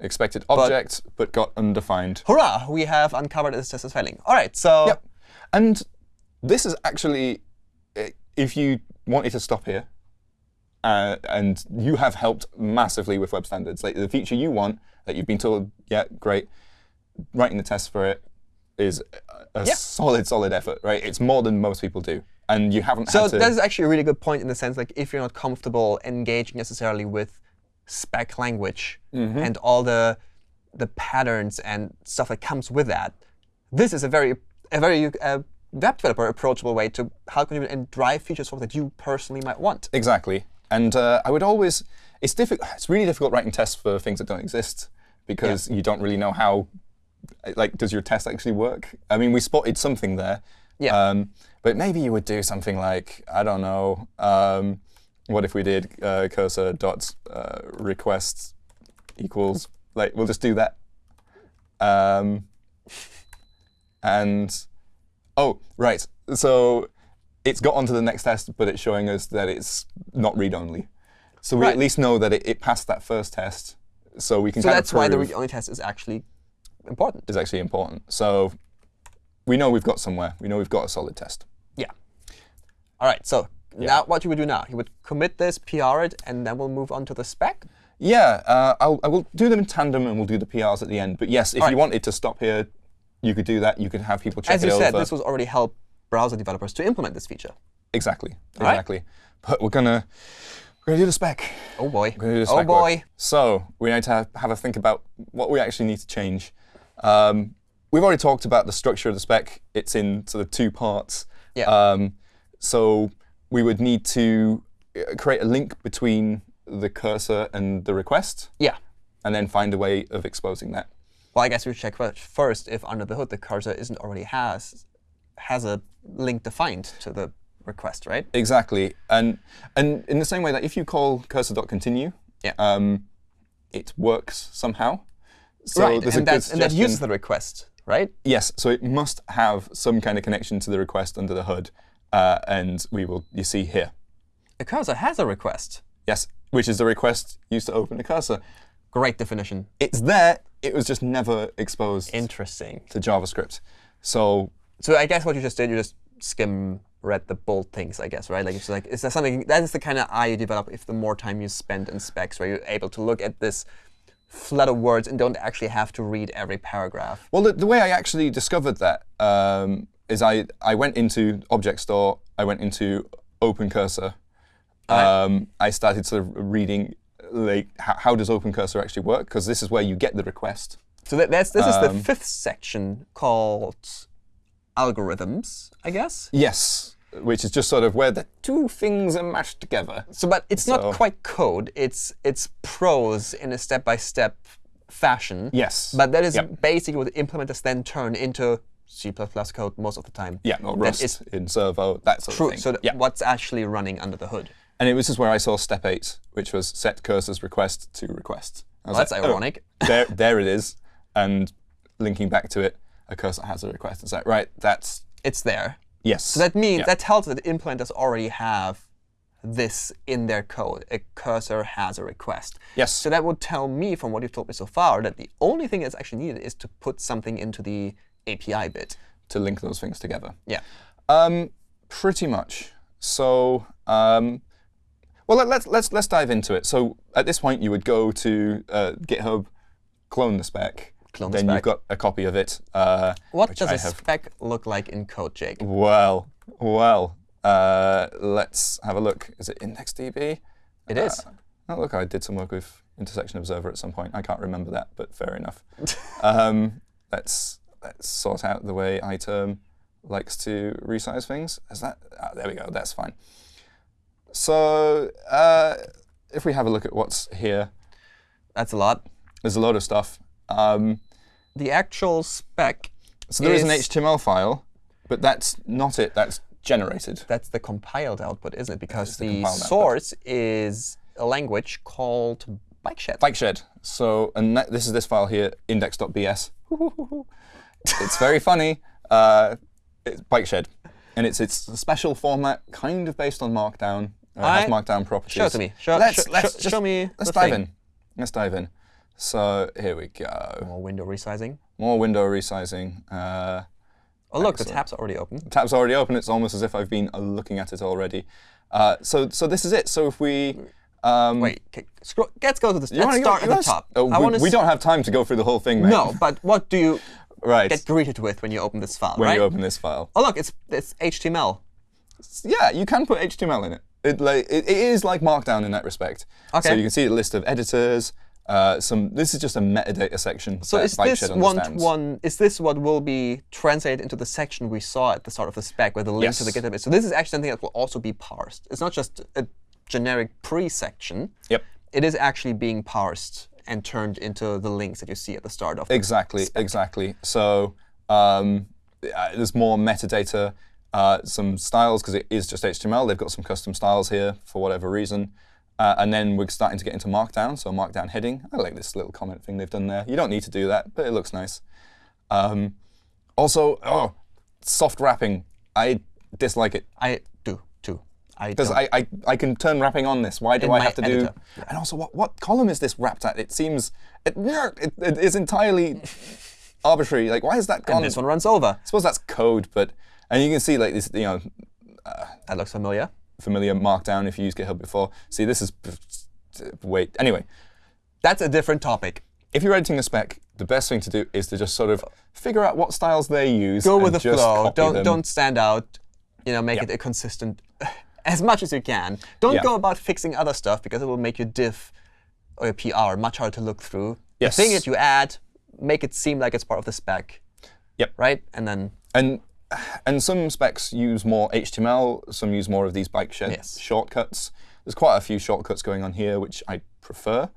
[SPEAKER 1] expected object, but, got undefined.
[SPEAKER 2] Hurrah! We have uncovered this test as failing. All right. So
[SPEAKER 1] Yep. And this is actually, if you wanted to stop here, uh, and you have helped massively with web standards, like the feature you want that you've been told, yeah, great, writing the test for it is a
[SPEAKER 2] Yeah.
[SPEAKER 1] solid, solid effort, right? It's more than most people do, and you haven't
[SPEAKER 2] So that is actually a really good point in the sense like if you're not comfortable engaging necessarily with spec language
[SPEAKER 1] Mm-hmm.
[SPEAKER 2] and all the the patterns and stuff that comes with that, this is a very a very uh, web developer approachable way to how can you and drive features forward that you personally might want.
[SPEAKER 1] Exactly. And uh, I would always, it's difficult. It's really difficult writing tests for things that don't exist because you don't really know how, like, does your test actually work? I mean, we spotted something there.
[SPEAKER 2] Yeah.
[SPEAKER 1] Um, but maybe you would do something like, I don't know, um, what if we did uh, cursor dot uh, request equals, like, we'll just do that. Um, and, oh, right. So it's got onto the next test, but it's showing us that it's not read-only. So we
[SPEAKER 2] Right.
[SPEAKER 1] at least know that it, it passed that first test, so we can
[SPEAKER 2] So
[SPEAKER 1] kind
[SPEAKER 2] that's why the read-only test is actually important.
[SPEAKER 1] is actually important. So we know we've got somewhere. We know we've got a solid test.
[SPEAKER 2] Yeah. All right. So now what you would do now? You would commit this, PR it, and then we'll move on to the spec.
[SPEAKER 1] Yeah, uh, I'll, I will do them in tandem, and we'll do the PRs at the end. But yes, if you wanted to stop here, you could do that. You could have people check
[SPEAKER 2] As you
[SPEAKER 1] over.
[SPEAKER 2] said, this was already help browser developers to implement this feature.
[SPEAKER 1] exactly,
[SPEAKER 2] Alright.
[SPEAKER 1] exactly. But we're gonna we're gonna do the spec.
[SPEAKER 2] Oh boy.
[SPEAKER 1] We're gonna do the
[SPEAKER 2] Oh
[SPEAKER 1] spec work.
[SPEAKER 2] boy.
[SPEAKER 1] So we need to have, have a think about what we actually need to change. Um, we've already talked about the structure of the spec. It's in sort of two parts.
[SPEAKER 2] Yeah.
[SPEAKER 1] Um, so we would need to uh, create a link between the cursor and the request,
[SPEAKER 2] Yeah.
[SPEAKER 1] and then find a way of exposing that.
[SPEAKER 2] Well, I guess we should check first if under the hood the cursor isn't already has has a link defined to the request, right?
[SPEAKER 1] Exactly. And and in the same way that if you call cursor.continue,
[SPEAKER 2] Yeah.
[SPEAKER 1] um, it works somehow. So
[SPEAKER 2] right.
[SPEAKER 1] a
[SPEAKER 2] And, that's, and that uses the request, right?
[SPEAKER 1] Yes, so it must have some kind of connection to the request under the hood, uh, and we will you see here.
[SPEAKER 2] The cursor has a request.
[SPEAKER 1] Yes, which is the request used to open the cursor.
[SPEAKER 2] Great definition.
[SPEAKER 1] It's there. It was just never exposed
[SPEAKER 2] Interesting.
[SPEAKER 1] to JavaScript. So
[SPEAKER 2] So I guess what you just did, you just skim read the bold things, I guess, right? Like it's like is there something that is the kind of eye you develop if the more time you spend in specs, where you're able to look at this flood of words and don't actually have to read every paragraph.
[SPEAKER 1] Well, the, the way I actually discovered that um, is I, I went into Object Store, I went into Open Cursor. Um, I started sort of reading like how, how does Open Cursor actually work? Because this is where you get the request.
[SPEAKER 2] So that, that's this is the
[SPEAKER 1] Um,
[SPEAKER 2] fifth section called algorithms, I guess.
[SPEAKER 1] Yes, which is just sort of where the two things are mashed together.
[SPEAKER 2] So, but it's
[SPEAKER 1] So-
[SPEAKER 2] not quite code. It's it's prose in a step-by-step fashion.
[SPEAKER 1] Yes.
[SPEAKER 2] But that is
[SPEAKER 1] Yep.
[SPEAKER 2] basically what the implementers then turn into C++ code most of the time.
[SPEAKER 1] Yeah, or Rust
[SPEAKER 2] is
[SPEAKER 1] in Servo, that sort
[SPEAKER 2] true.
[SPEAKER 1] of thing.
[SPEAKER 2] So
[SPEAKER 1] yeah.
[SPEAKER 2] what's actually running under the hood?
[SPEAKER 1] And it was just where I saw step eight, which was set cursor's request to request.
[SPEAKER 2] Well, that's
[SPEAKER 1] like, oh,
[SPEAKER 2] ironic. (laughs)
[SPEAKER 1] there, there it is. And linking back to it, a cursor has a request. It's like, right, that's
[SPEAKER 2] It's there.
[SPEAKER 1] Yes.
[SPEAKER 2] So that means
[SPEAKER 1] Yeah.
[SPEAKER 2] that tells that implementers already have this in their code. A cursor has a request.
[SPEAKER 1] Yes.
[SPEAKER 2] So that would tell me, from what you've told me so far, that the only thing that's actually needed is to put something into the API bit.
[SPEAKER 1] to link those things together.
[SPEAKER 2] Yeah.
[SPEAKER 1] Um, pretty much. So, um, well, let, let's let's let's dive into it. So, at this point, you would go to uh, GitHub, clone the spec.
[SPEAKER 2] Clone
[SPEAKER 1] then
[SPEAKER 2] spec.
[SPEAKER 1] you've got a copy of it. Uh,
[SPEAKER 2] What does
[SPEAKER 1] I
[SPEAKER 2] a
[SPEAKER 1] have.
[SPEAKER 2] spec look like in code, Jake?
[SPEAKER 1] Well, well. Uh, let's have a look. Is it IndexedDB?
[SPEAKER 2] It is.
[SPEAKER 1] Oh, look, I did some work with Intersection Observer at some point. I can't remember that, but fair enough. (laughs) um, let's let's sort out the way iTerm likes to resize things. Is that? ah, there we go. That's fine. So uh, if we have a look at what's here,
[SPEAKER 2] That's a lot.
[SPEAKER 1] there's a lot of stuff. Um,
[SPEAKER 2] The actual spec
[SPEAKER 1] so there is an HTML file, but that's not it. That's generated.
[SPEAKER 2] That's the compiled output, isn't it? Because
[SPEAKER 1] the
[SPEAKER 2] the,
[SPEAKER 1] compiled output.
[SPEAKER 2] source is a language called BikeShed.
[SPEAKER 1] Bikeshed. So, and that, this is this file here, index.bs. (laughs) it's very funny. Uh, it's Bikeshed. And it's it's a special format, kind of based on Markdown. Uh, has Markdown properties.
[SPEAKER 2] show it to me. Show-
[SPEAKER 1] let's,
[SPEAKER 2] show-
[SPEAKER 1] let's
[SPEAKER 2] show-
[SPEAKER 1] just-
[SPEAKER 2] show me
[SPEAKER 1] Let's dive
[SPEAKER 2] thing.
[SPEAKER 1] in. Let's dive in. So here we go.
[SPEAKER 2] More window resizing.
[SPEAKER 1] More window resizing. Uh,
[SPEAKER 2] Oh, look, the
[SPEAKER 1] Excellent.
[SPEAKER 2] tab's already open.
[SPEAKER 1] The tab's already open. It's almost as if I've been uh, looking at it already. Uh, so so this is it. So if we um,
[SPEAKER 2] Wait, okay, scroll, let's go to this.
[SPEAKER 1] you
[SPEAKER 2] Let's
[SPEAKER 1] go-
[SPEAKER 2] start at the top.
[SPEAKER 1] Oh, we, we don't have time to go through the whole thing, mate.
[SPEAKER 2] No, but what do you
[SPEAKER 1] right.
[SPEAKER 2] get greeted with when you open this file,
[SPEAKER 1] when
[SPEAKER 2] right?
[SPEAKER 1] you open this file.
[SPEAKER 2] Oh, look, it's it's HTML.
[SPEAKER 1] Yeah, you can put HTML in it. It, like, it, it is like Markdown in that respect.
[SPEAKER 2] Okay.
[SPEAKER 1] So you can see a list of editors. Uh, some. This is just a metadata section.
[SPEAKER 2] So is this one to one? Is this what will be translated into the section we saw at the start of the spec, where the link to the GitHub is? So this is actually something that will also be parsed. It's not just a generic pre-section.
[SPEAKER 1] Yep.
[SPEAKER 2] It is actually being parsed and turned into the links that you see at the start of.
[SPEAKER 1] Exactly. Exactly. So um, uh, there's more metadata, uh, some styles because it is just HTML. They've got some custom styles here for whatever reason. Uh, and then we're starting to get into Markdown. So Markdown heading. I like this little comment thing they've done there. You don't need to do that, but it looks nice. Um, also, oh, soft wrapping. I dislike it.
[SPEAKER 2] I do too. I
[SPEAKER 1] Because
[SPEAKER 2] don't.
[SPEAKER 1] I, I, I can turn wrapping on this. Why do
[SPEAKER 2] In
[SPEAKER 1] I have to
[SPEAKER 2] editor.
[SPEAKER 1] do? And also, what, what column is this wrapped at? It seems it, it, it is entirely (laughs) arbitrary. Like, why is that gone?
[SPEAKER 2] this one runs over.
[SPEAKER 1] I suppose that's code, but and you can see like this, you know,
[SPEAKER 2] That looks familiar.
[SPEAKER 1] Familiar Markdown if you used GitHub before. See, this is wait. Anyway,
[SPEAKER 2] That's a different topic.
[SPEAKER 1] if you're editing a spec, the best thing to do is to just sort of figure out what styles they use.
[SPEAKER 2] Go with
[SPEAKER 1] and
[SPEAKER 2] the
[SPEAKER 1] just
[SPEAKER 2] flow. Don't
[SPEAKER 1] them.
[SPEAKER 2] don't stand out. You know, make it a consistent (sighs) as much as you can. Don't
[SPEAKER 1] Yeah.
[SPEAKER 2] go about fixing other stuff because it will make your diff or your PR much harder to look through.
[SPEAKER 1] Yes.
[SPEAKER 2] The thing that you add, make it seem like it's part of the spec.
[SPEAKER 1] Yep.
[SPEAKER 2] Right? And then
[SPEAKER 1] And and some specs use more HTML, some use more of these Bikeshed
[SPEAKER 2] Yes.
[SPEAKER 1] shortcuts. There's quite a few shortcuts going on here, which I prefer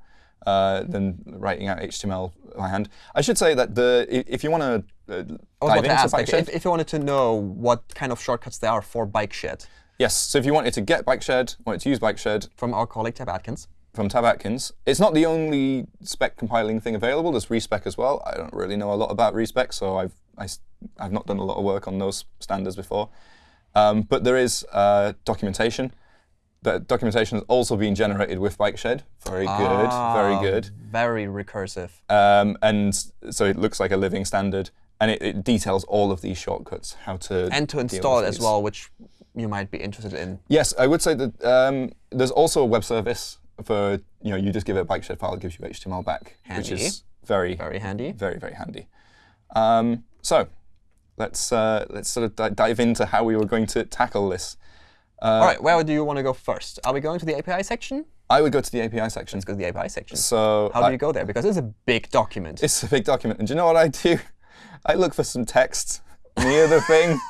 [SPEAKER 1] uh, than writing out HTML by hand. I should say that the if you want to uh, dive into
[SPEAKER 2] ask
[SPEAKER 1] Bikeshed,
[SPEAKER 2] if, if you wanted to know what kind of shortcuts there are for Bikeshed
[SPEAKER 1] yes. So if you wanted to get Bikeshed, wanted to use Bikeshed
[SPEAKER 2] from our colleague Tab Atkins.
[SPEAKER 1] From Tab Atkins, it's not the only spec compiling thing available. There's respec as well. I don't really know a lot about respec, so I've I, have not done a lot of work on those standards before. Um, but there is uh, documentation. That documentation has also been generated with BikeShed. Very good, very
[SPEAKER 2] Ah,
[SPEAKER 1] good.
[SPEAKER 2] Very recursive.
[SPEAKER 1] Um, and so it looks like a living standard, and it, it details all of these shortcuts, how to
[SPEAKER 2] And to install it as well, which you might be interested in.
[SPEAKER 1] Yes, I would say that um, there's also a web service for you know you just give it a BikeShed file, it gives you HTML back, which is very
[SPEAKER 2] Very handy.
[SPEAKER 1] very very handy. Um, so let's uh, let's sort of di- dive into how we were going to tackle this.
[SPEAKER 2] All right, where do you want to go first? Are we going to the API section?
[SPEAKER 1] I would go to the API section.
[SPEAKER 2] Let's go to the API section.
[SPEAKER 1] So
[SPEAKER 2] How
[SPEAKER 1] I-
[SPEAKER 2] do you go there? Because it's a big document.
[SPEAKER 1] it's a big document, and do you know what I do? I look for some text near the thing. (laughs)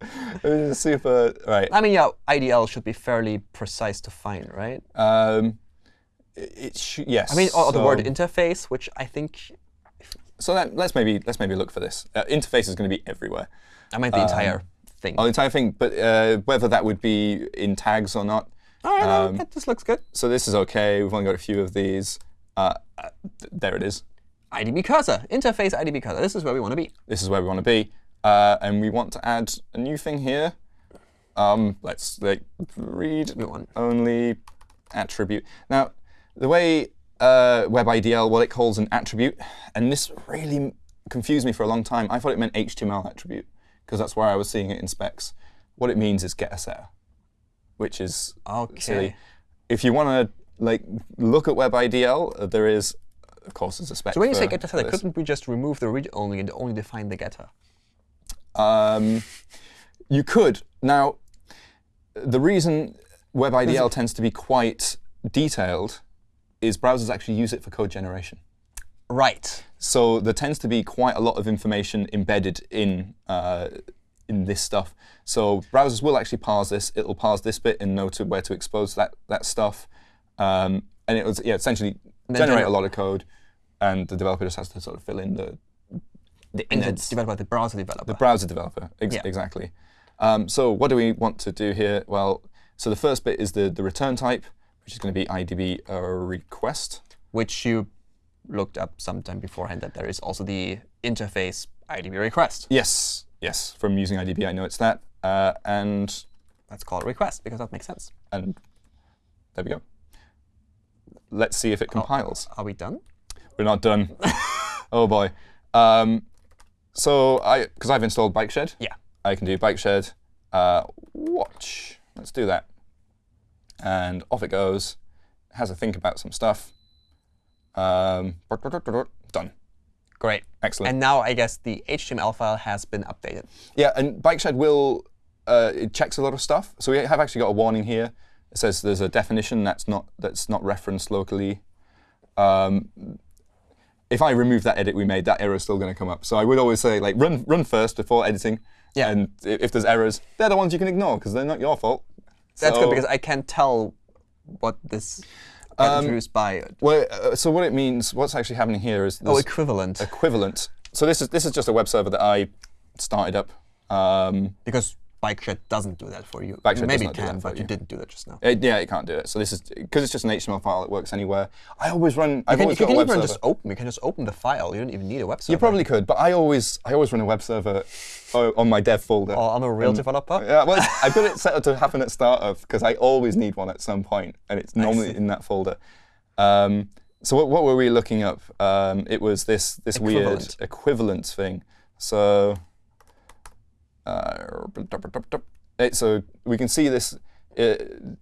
[SPEAKER 1] (laughs) It's super right.
[SPEAKER 2] I mean, yeah, IDL should be fairly precise to find, right?
[SPEAKER 1] Um, it sh- yes.
[SPEAKER 2] I mean, or, or the word interface, which I think
[SPEAKER 1] So that, let's maybe let's maybe look for this. Uh, interface is going to be everywhere.
[SPEAKER 2] I meant the entire thing.
[SPEAKER 1] Oh, the entire thing, but uh, whether that would be in tags or not.
[SPEAKER 2] All right, no,
[SPEAKER 1] um,
[SPEAKER 2] that- this looks good.
[SPEAKER 1] So this is okay. We've only got a few of these. Uh, uh, th- there it is.
[SPEAKER 2] IDB cursor, interface IDB cursor. This is where we want to be.
[SPEAKER 1] This is where we want to be, uh, and we want to add a new thing here. Um, let's like read only attribute. Now, the way uh, WebIDL, what it calls an attribute, and this really confused me for a long time. I thought it meant HTML attribute because that's where I was seeing it in specs. What it means is get a setter, which is silly.
[SPEAKER 2] okay.
[SPEAKER 1] If you want to like look at WebIDL, uh, there is, of course, there's a spec.
[SPEAKER 2] So when you say getter setter, couldn't we just remove the read only and only define the getter?
[SPEAKER 1] Um, you could. Now, the reason WebIDL tends to be quite detailed is browsers actually use it for code generation.
[SPEAKER 2] Right.
[SPEAKER 1] So there tends to be quite a lot of information embedded in uh, in this stuff. So browsers will actually parse this. It'll parse this bit and know to where to expose that that stuff, um, and it was yeah essentially generate a lot of code, and the developer just has to sort of fill in the the
[SPEAKER 2] And
[SPEAKER 1] innards.
[SPEAKER 2] it's developed by the browser developer.
[SPEAKER 1] The browser developer, ex-
[SPEAKER 2] Yeah.
[SPEAKER 1] exactly. Um, so what do we want to do here? Well, so the first bit is the, the return type, which is going to be IDB uh, request.
[SPEAKER 2] which you looked up sometime beforehand that there is also the interface IDB request.
[SPEAKER 1] Yes, yes. From using IDB, I know it's that. Uh, and
[SPEAKER 2] Let's call it request because that makes sense.
[SPEAKER 1] and there we go. Let's see if it compiles.
[SPEAKER 2] Are we done?
[SPEAKER 1] We're not done. (laughs) oh boy. Um, so I, because I've installed Bikeshed,
[SPEAKER 2] Yeah.
[SPEAKER 1] I can do Bikeshed uh, watch. Let's do that. And off it goes. Has a think about some stuff. Um, done.
[SPEAKER 2] Great.
[SPEAKER 1] Excellent.
[SPEAKER 2] And now I guess the HTML file has been updated.
[SPEAKER 1] Yeah, and Bikeshed will uh, it checks a lot of stuff. So we have actually got a warning here. It says there's a definition that's not that's not referenced locally. Um, if I remove that edit we made, that error is still going to come up. So I would always say like run run first before editing.
[SPEAKER 2] Yeah.
[SPEAKER 1] And if there's errors, they're the ones you can ignore because they're not your fault.
[SPEAKER 2] That's
[SPEAKER 1] So-
[SPEAKER 2] good because I can tell what this got introduced by.
[SPEAKER 1] Well, uh, so what it means, what's actually happening here is
[SPEAKER 2] Oh, equivalent.
[SPEAKER 1] equivalent. So this is this is just a web server that I started up. Um,
[SPEAKER 2] Because BikeShed doesn't do that for you.
[SPEAKER 1] BikeShed does
[SPEAKER 2] Maybe it can, but you
[SPEAKER 1] you.
[SPEAKER 2] didn't do that just now.
[SPEAKER 1] it- yeah, it can't do it. So this is because it's just an HTML file. It works anywhere. I always run. I've
[SPEAKER 2] You can,
[SPEAKER 1] always
[SPEAKER 2] you
[SPEAKER 1] got
[SPEAKER 2] can
[SPEAKER 1] a web
[SPEAKER 2] even
[SPEAKER 1] server.
[SPEAKER 2] just open. You can just open the file. You don't even need a web server.
[SPEAKER 1] you probably could, but I always I always run a web server uh, on my dev folder.
[SPEAKER 2] Oh, I'm a real
[SPEAKER 1] Um,
[SPEAKER 2] developer.
[SPEAKER 1] Yeah, well, I've got it (laughs) set up to happen at startup because I always need one at some point, and it's normally in that folder. Um, so what, what were we looking up? Um, it was this this weird
[SPEAKER 2] Equivalent.
[SPEAKER 1] equivalent thing. So, uh, so we can see this uh,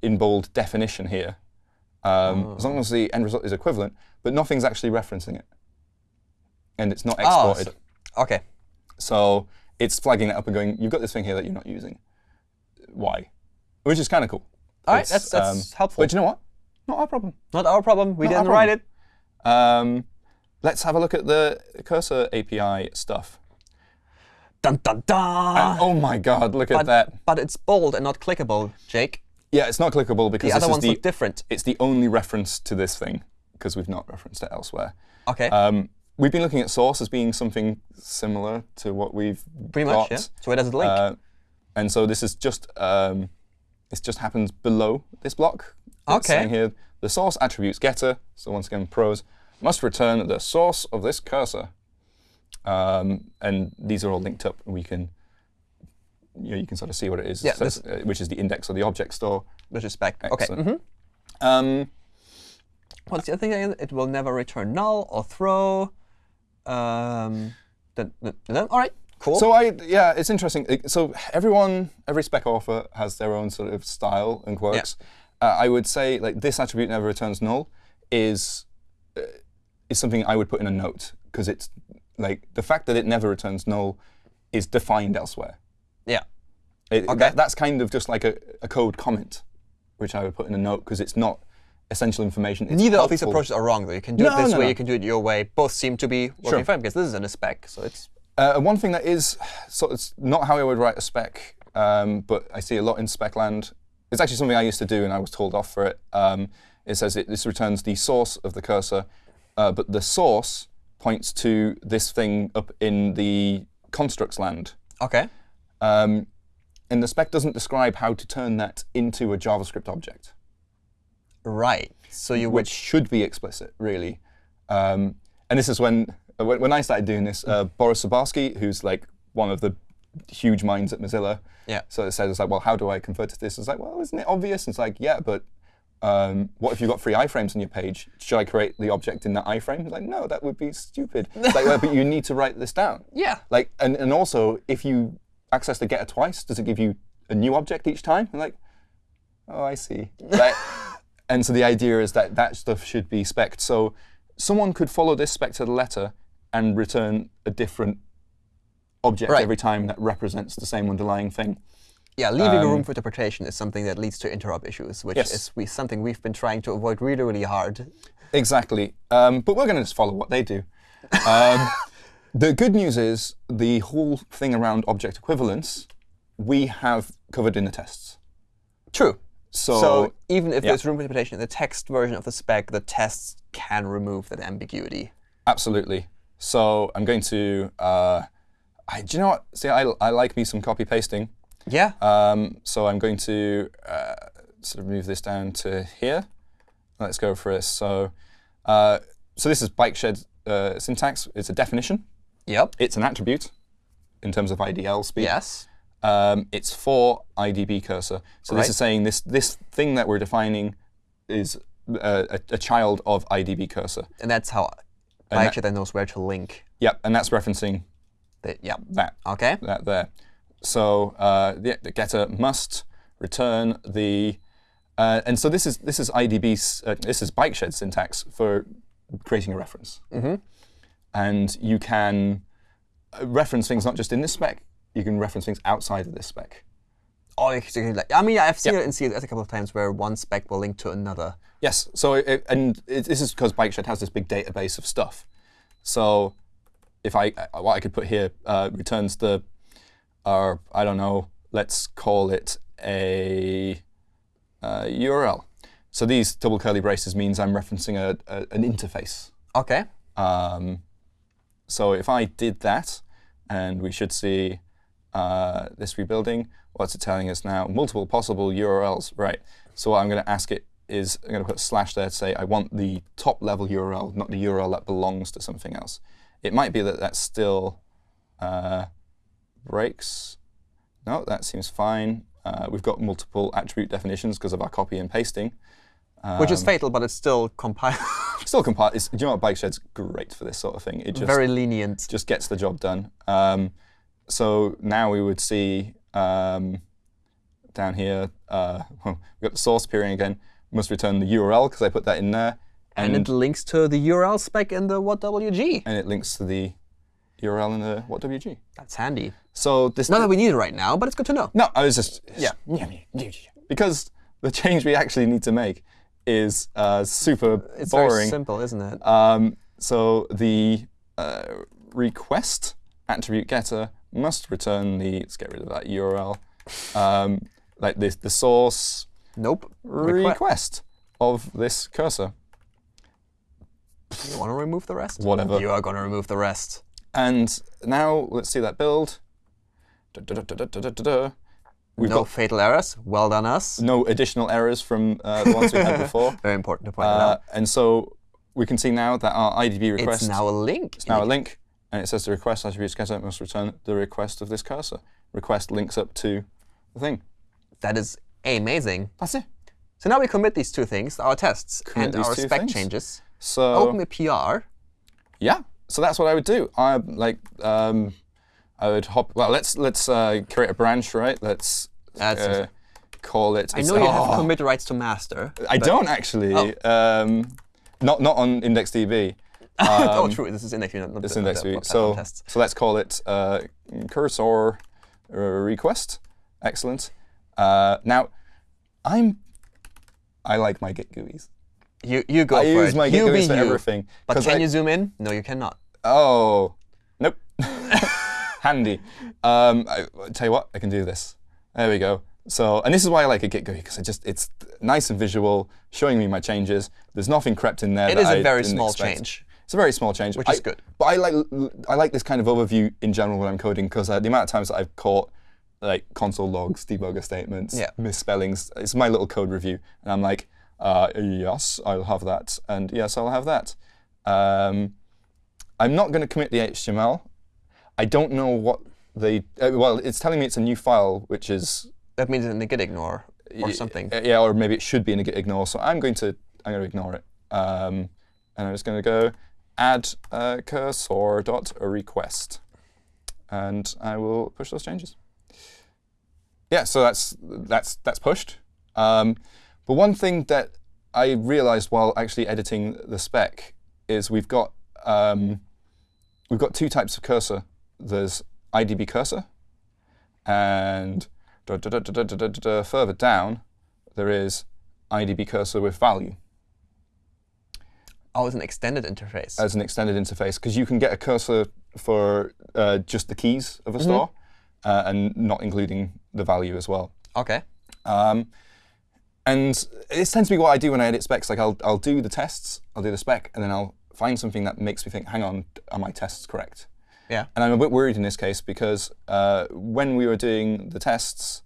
[SPEAKER 1] in bold definition here. Um, As long as the end result is equivalent, but nothing's actually referencing it, and it's not
[SPEAKER 2] Oh,
[SPEAKER 1] exported.
[SPEAKER 2] so- okay.
[SPEAKER 1] So it's flagging it up and going, you've got this thing here that you're not using. Why? Which is kind of cool.
[SPEAKER 2] All right, that's, that's helpful.
[SPEAKER 1] But you know what? Not our problem.
[SPEAKER 2] Not our problem. We
[SPEAKER 1] Not
[SPEAKER 2] didn't write it.
[SPEAKER 1] Um, let's have a look at the cursor API stuff.
[SPEAKER 2] Dun dun dun.
[SPEAKER 1] oh my God, look at that.
[SPEAKER 2] but it's bold and not clickable, Jake.
[SPEAKER 1] Yeah, it's not clickable because
[SPEAKER 2] The
[SPEAKER 1] this
[SPEAKER 2] other
[SPEAKER 1] is
[SPEAKER 2] ones
[SPEAKER 1] the,
[SPEAKER 2] look different.
[SPEAKER 1] it's the only reference to this thing because we've not referenced it elsewhere.
[SPEAKER 2] Okay.
[SPEAKER 1] Um, we've been looking at source as being something similar to what we've
[SPEAKER 2] Pretty
[SPEAKER 1] got.
[SPEAKER 2] much, yeah. So where does it link?
[SPEAKER 1] Uh, and so this is just um, this just happens below this block. It's
[SPEAKER 2] Okay.
[SPEAKER 1] saying here the source attributes getter. So once again, pros must return the source of this cursor. Um, and these are all linked up, and we can you, know, you can sort of see what it is,
[SPEAKER 2] Yeah,
[SPEAKER 1] So uh, which is the index of the object store.
[SPEAKER 2] Which is. Okay.
[SPEAKER 1] excellent.
[SPEAKER 2] mhm.
[SPEAKER 1] Um,
[SPEAKER 2] What's the other thing? It will never return null or throw. Um, all right. Cool.
[SPEAKER 1] So I, yeah, it's interesting. So everyone, every spec author has their own sort of style and quirks. Uh, I would say like this attribute never returns null is uh, is something I would put in a note because it's like the fact that it never returns null is defined elsewhere.
[SPEAKER 2] yeah.
[SPEAKER 1] It,
[SPEAKER 2] Okay.
[SPEAKER 1] that, that's kind of just like a, a code comment, which I would put in a note because it's not essential information. It's
[SPEAKER 2] Neither of these approaches are wrong, though. You can do
[SPEAKER 1] No,
[SPEAKER 2] it this
[SPEAKER 1] no,
[SPEAKER 2] way.
[SPEAKER 1] no.
[SPEAKER 2] You can do it your way. Both seem to be working
[SPEAKER 1] Sure.
[SPEAKER 2] fine because this is in a spec, so it's
[SPEAKER 1] Uh, one thing that is sort of not how I would write a spec, um, but I see a lot in spec land. It's actually something I used to do, and I was told off for it. Um, It says it, this returns the source of the cursor, uh, but the source points to this thing up in the constructs land.
[SPEAKER 2] OK.
[SPEAKER 1] Um, and the spec doesn't describe how to turn that into a JavaScript object,
[SPEAKER 2] Right. So you would.
[SPEAKER 1] which should be explicit, really. Um, and this is when, when, when I started doing this, uh, Boris Zbarsky, who's like one of the huge minds at Mozilla,
[SPEAKER 2] Yeah.
[SPEAKER 1] so it says, it's like, well, how do I convert to this? It's like, well, isn't it obvious? It's like, yeah, but um, what if you've got three iframes on your page? Should I create the object in that iframe? Like, no, that would be stupid. Like, well, but you need to write this down. (laughs)
[SPEAKER 2] Yeah.
[SPEAKER 1] Like, and, and also, if you access the getter twice, does it give you a new object each time? And like, oh, I see. (laughs) Like, and so the idea is that that stuff should be spec'd. So someone could follow this spec to the letter and return a different object
[SPEAKER 2] Right.
[SPEAKER 1] every time that represents the same underlying thing.
[SPEAKER 2] Yeah, leaving a
[SPEAKER 1] Um,
[SPEAKER 2] room for interpretation is something that leads to interop issues, which
[SPEAKER 1] Yes.
[SPEAKER 2] is we, something we've been trying to avoid really, really hard.
[SPEAKER 1] Exactly. Um, but we're going to just follow what they do. Um, (laughs) the good news is the whole thing around object equivalence, we have covered in the tests.
[SPEAKER 2] True.
[SPEAKER 1] So,
[SPEAKER 2] So even if
[SPEAKER 1] yeah.
[SPEAKER 2] there's room for interpretation in the text version of the spec, the tests can remove that ambiguity.
[SPEAKER 1] absolutely. So I'm going to, uh, I, do you know what? See, I, I like me some copy pasting.
[SPEAKER 2] Yeah.
[SPEAKER 1] Um, so I'm going to uh, sort of move this down to here. Let's go for this. So, uh, so this is Bikeshed uh, syntax. It's a definition.
[SPEAKER 2] yep.
[SPEAKER 1] It's an attribute in terms of IDL speed.
[SPEAKER 2] Yes.
[SPEAKER 1] Um, it's for IDB cursor. So
[SPEAKER 2] Right.
[SPEAKER 1] this is saying this this thing that we're defining is uh, a, a child of IDB cursor.
[SPEAKER 2] And that's how
[SPEAKER 1] that-
[SPEAKER 2] Bike then knows where to link.
[SPEAKER 1] Yep, and that's referencing
[SPEAKER 2] The, yeah.
[SPEAKER 1] that
[SPEAKER 2] OK.
[SPEAKER 1] that there. So uh, the, the getter must return the, uh, and so this is this is IDB uh, this is Bikeshed syntax for creating a reference. And you can uh, reference things not just in this spec, you can reference things outside of this spec.
[SPEAKER 2] Oh, like, I mean, I've seen
[SPEAKER 1] Yeah.
[SPEAKER 2] it in CSS a couple of times where one spec will link to another.
[SPEAKER 1] Yes. So it, and it, this is because BikeShed has this big database of stuff. So if I uh, what I could put here uh, returns the, or I don't know, let's call it a uh, URL. So these double curly braces means I'm referencing a, a, an interface.
[SPEAKER 2] OK.
[SPEAKER 1] Um, so if I did that, and we should see uh, this rebuilding, what's it telling us now? Multiple possible URLs. Right. So what I'm going to ask it is I'm going to put a slash there to say I want the top level URL, not the URL that belongs to something else. It might be that that's still uh, breaks. No, that seems fine. Uh, we've got multiple attribute definitions because of our copy and pasting.
[SPEAKER 2] Which is
[SPEAKER 1] Um,
[SPEAKER 2] fatal, but it's still compiled. (laughs)
[SPEAKER 1] Still compile. It's, do you know what? BikeShed's great for this sort of thing. It just
[SPEAKER 2] very lenient.
[SPEAKER 1] just gets the job done. Um, so now we would see um, down here, uh, (laughs) we've got the source appearing again. Must return the URL because I put that in there,
[SPEAKER 2] And
[SPEAKER 1] and
[SPEAKER 2] it links to the URL spec in the WhatWG.
[SPEAKER 1] and it links to the URL in the WhatWG.
[SPEAKER 2] That's handy.
[SPEAKER 1] So this
[SPEAKER 2] Not that we need it right now, but it's good to know.
[SPEAKER 1] no, I was just yeah (laughs) because the change we actually need to make is uh, super
[SPEAKER 2] It's
[SPEAKER 1] boring.
[SPEAKER 2] simple, isn't it?
[SPEAKER 1] Um, so the uh, request attribute getter must return the. Let's get rid of that URL. Um, like this, the source
[SPEAKER 2] nope. Requ-
[SPEAKER 1] request of this cursor.
[SPEAKER 2] you want to remove the rest?
[SPEAKER 1] Whatever.
[SPEAKER 2] You are going to remove the rest.
[SPEAKER 1] And now let's see that build. Da, da, da. We've
[SPEAKER 2] no
[SPEAKER 1] got
[SPEAKER 2] fatal errors. Well done, us.
[SPEAKER 1] no additional errors from uh, the ones we had (laughs) before.
[SPEAKER 2] Very important to point
[SPEAKER 1] Uh,
[SPEAKER 2] out.
[SPEAKER 1] and so we can see now that our IDB request
[SPEAKER 2] It's now a link.
[SPEAKER 1] It's now a link, and it says the request attribute getter must return the request of this cursor. Request links up to the thing.
[SPEAKER 2] That is amazing.
[SPEAKER 1] That's it.
[SPEAKER 2] So now we commit these two things, our tests
[SPEAKER 1] Commit
[SPEAKER 2] and our spec
[SPEAKER 1] things.
[SPEAKER 2] changes.
[SPEAKER 1] So
[SPEAKER 2] Open a PR.
[SPEAKER 1] yeah, so that's what I would do. I like um, I would hop. Well, let's let's uh, create a branch, right? Let's uh, call it.
[SPEAKER 2] I know you have (laughs)
[SPEAKER 1] oh,
[SPEAKER 2] commit rights to master.
[SPEAKER 1] I don't actually. Um, not not on IndexedDB. (laughs)
[SPEAKER 2] oh,
[SPEAKER 1] Um,
[SPEAKER 2] true. This is index view, not the, not
[SPEAKER 1] IndexedDB. So so let's call it uh, cursor uh, request. Excellent. Uh, now, I'm I like my Git GUIs.
[SPEAKER 2] You you go
[SPEAKER 1] I
[SPEAKER 2] for
[SPEAKER 1] use
[SPEAKER 2] it.
[SPEAKER 1] my Git
[SPEAKER 2] you be
[SPEAKER 1] for
[SPEAKER 2] you.
[SPEAKER 1] everything.
[SPEAKER 2] But can
[SPEAKER 1] I-
[SPEAKER 2] you zoom in? No, you cannot.
[SPEAKER 1] Oh, nope. (laughs) (laughs) Handy. Um, I, I tell you what, I can do this. There we go. So, and this is why I like a Git GUI because it just it's nice and visual, showing me my changes. There's nothing crept in there.
[SPEAKER 2] It is a
[SPEAKER 1] I
[SPEAKER 2] very small
[SPEAKER 1] expect.
[SPEAKER 2] change.
[SPEAKER 1] It's a very small change,
[SPEAKER 2] Which is good.
[SPEAKER 1] But I like I like this kind of overview in general when I'm coding because uh, the amount of times that I've caught like console logs, debugger statements,
[SPEAKER 2] Yeah.
[SPEAKER 1] misspellings. It's my little code review, and I'm like, uh, yes, I'll have that, and yes, I'll have that. Um, I'm not going to commit the HTML. I don't know what they. Uh, well, it's telling me it's a new file, which is
[SPEAKER 2] That means in the git ignore or something.
[SPEAKER 1] uh, Yeah, or maybe it should be in a git ignore. So I'm going to I'm going to ignore it, um, and I'm just going to go add uh, cursor dot a request, and I will push those changes. Yeah, so that's that's that's pushed. Um, but one thing that I realized while actually editing the spec is we've got um, we've got two types of cursor. There's IDB cursor, and da, da, da, further down there is IDB cursor with value.
[SPEAKER 2] Oh, as an extended interface.
[SPEAKER 1] As an extended interface, because you can get a cursor for uh, just the keys of a mm -hmm. store, uh, and not including the value as well.
[SPEAKER 2] Okay.
[SPEAKER 1] Um, and this tends to be what I do when I edit specs. Like I'll, I'll do the tests, I'll do the spec, and then I'll find something that makes me think, hang on, are my tests correct?
[SPEAKER 2] Yeah.
[SPEAKER 1] And I'm a bit worried in this case because uh, when we were doing the tests,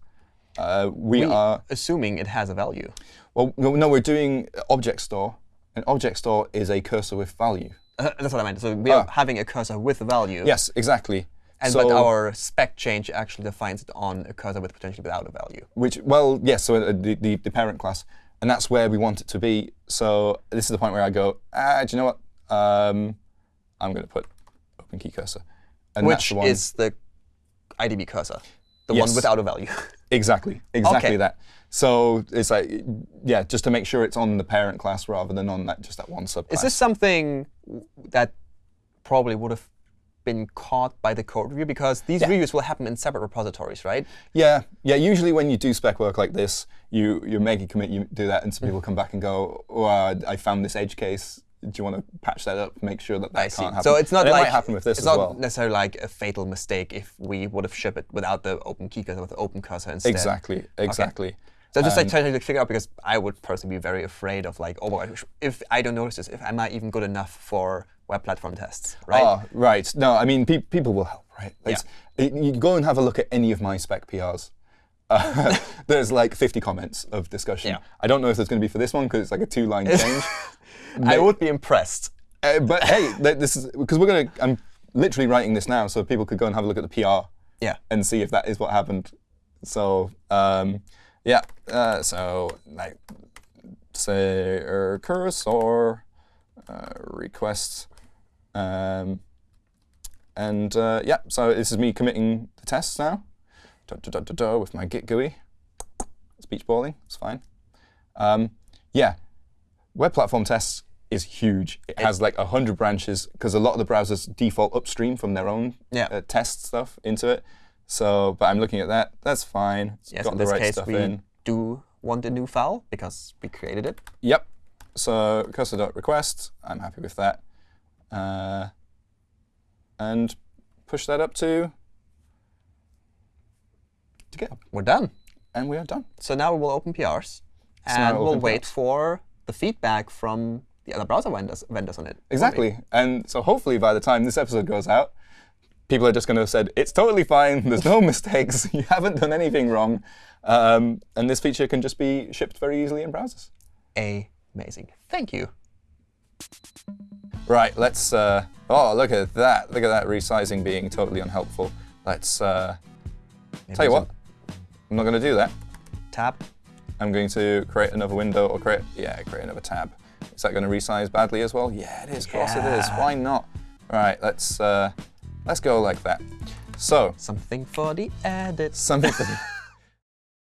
[SPEAKER 1] uh, we,
[SPEAKER 2] We-
[SPEAKER 1] are
[SPEAKER 2] Assuming it has a value.
[SPEAKER 1] well, no, no, we're doing object store. and object store is a cursor with value.
[SPEAKER 2] Uh, that's what I meant. So we are
[SPEAKER 1] Ah.
[SPEAKER 2] having a cursor with a value.
[SPEAKER 1] Yes, exactly.
[SPEAKER 2] And
[SPEAKER 1] so,
[SPEAKER 2] but our spec change actually defines it on a cursor with potentially without a value.
[SPEAKER 1] which well, yes, so uh, the, the the parent class, and that's where we want it to be. So this is the point where I go, ah, do you know what? Um, I'm going to put open key cursor, and that's
[SPEAKER 2] Which
[SPEAKER 1] the one.
[SPEAKER 2] is the IDB cursor, the
[SPEAKER 1] Yes.
[SPEAKER 2] one without a value. (laughs)
[SPEAKER 1] Exactly, exactly
[SPEAKER 2] Okay.
[SPEAKER 1] that. So it's like, yeah, just to make sure it's on the parent class rather than on that just that one subclass.
[SPEAKER 2] Is this something that probably would have been caught by the code review? Because these reviews will happen in separate repositories, right?
[SPEAKER 1] Yeah, yeah. Usually when you do spec work like this, you you make a commit, you do that, and
[SPEAKER 2] Mm.
[SPEAKER 1] some people come back and go, "Oh, uh, I found this edge case. Do you want to patch that up? Make sure that that
[SPEAKER 2] I
[SPEAKER 1] can't
[SPEAKER 2] see.
[SPEAKER 1] happen."
[SPEAKER 2] So it's not
[SPEAKER 1] And
[SPEAKER 2] like
[SPEAKER 1] it might happen with this
[SPEAKER 2] it's not
[SPEAKER 1] well.
[SPEAKER 2] necessarily like a fatal mistake if we would have shipped it without the open key cursor, with the open cursor instead.
[SPEAKER 1] Exactly, exactly.
[SPEAKER 2] So just like
[SPEAKER 1] Um,
[SPEAKER 2] trying to figure out because I would personally be very afraid of like, oh if I don't notice this, if am I even good enough for web platform tests, right?
[SPEAKER 1] Ah, right. No, I mean, pe people will help, right? It's- it- you go and have a look at any of my spec PRs. Uh, (laughs) there's like 50 comments of discussion.
[SPEAKER 2] Yeah.
[SPEAKER 1] I don't know if there's going to be for this one because it's like a two-line (laughs) change.
[SPEAKER 2] I would be impressed.
[SPEAKER 1] Uh, but hey, this is because we're gonna. I'm literally writing this now, so people could go and have a look at the PR
[SPEAKER 2] Yeah.
[SPEAKER 1] and see if that is what happened. So um, yeah, uh, so like say cursor uh, request, um, and uh, yeah, so this is me committing the tests now. Da, da, da, da, with my Git GUI. It's beach balling. It's fine. Um, yeah, web platform tests is huge. It has like 100 branches because a lot of the browsers default upstream from their own
[SPEAKER 2] Yeah.
[SPEAKER 1] uh, test stuff into it. So, but I'm looking at that. That's fine. It's
[SPEAKER 2] Yes,
[SPEAKER 1] got
[SPEAKER 2] in
[SPEAKER 1] the
[SPEAKER 2] this
[SPEAKER 1] right
[SPEAKER 2] case,
[SPEAKER 1] stuff
[SPEAKER 2] we
[SPEAKER 1] in.
[SPEAKER 2] do want a new file because we created it.
[SPEAKER 1] Yep. So cursor.request, I'm happy with that. Uh, and push that up to, to GitHub.
[SPEAKER 2] We're done.
[SPEAKER 1] And we are done.
[SPEAKER 2] So now we will open PRs,
[SPEAKER 1] now
[SPEAKER 2] and
[SPEAKER 1] we'll
[SPEAKER 2] we'll wait
[SPEAKER 1] PRs.
[SPEAKER 2] for the feedback from the other browser vendors, vendors on it.
[SPEAKER 1] Exactly. And so hopefully by the time this episode goes out, people are just going to have said, it's totally fine. (laughs) There's no mistakes. (laughs) You haven't done anything wrong. Um, and this feature can just be shipped very easily in browsers.
[SPEAKER 2] Amazing. Thank you.
[SPEAKER 1] Right, let's. Uh, oh, look at that. Look at that resizing being totally unhelpful. Let's. Uh, tell you what, I'm not going to do that.
[SPEAKER 2] Tab.
[SPEAKER 1] I'm going to create another window or create. Yeah, create another tab. Is that going to resize badly as well? Yeah, it is. Of course it is. Why not? Right, let's. Uh, let's go like that. So,
[SPEAKER 2] Something for the edit.
[SPEAKER 1] something for the (laughs)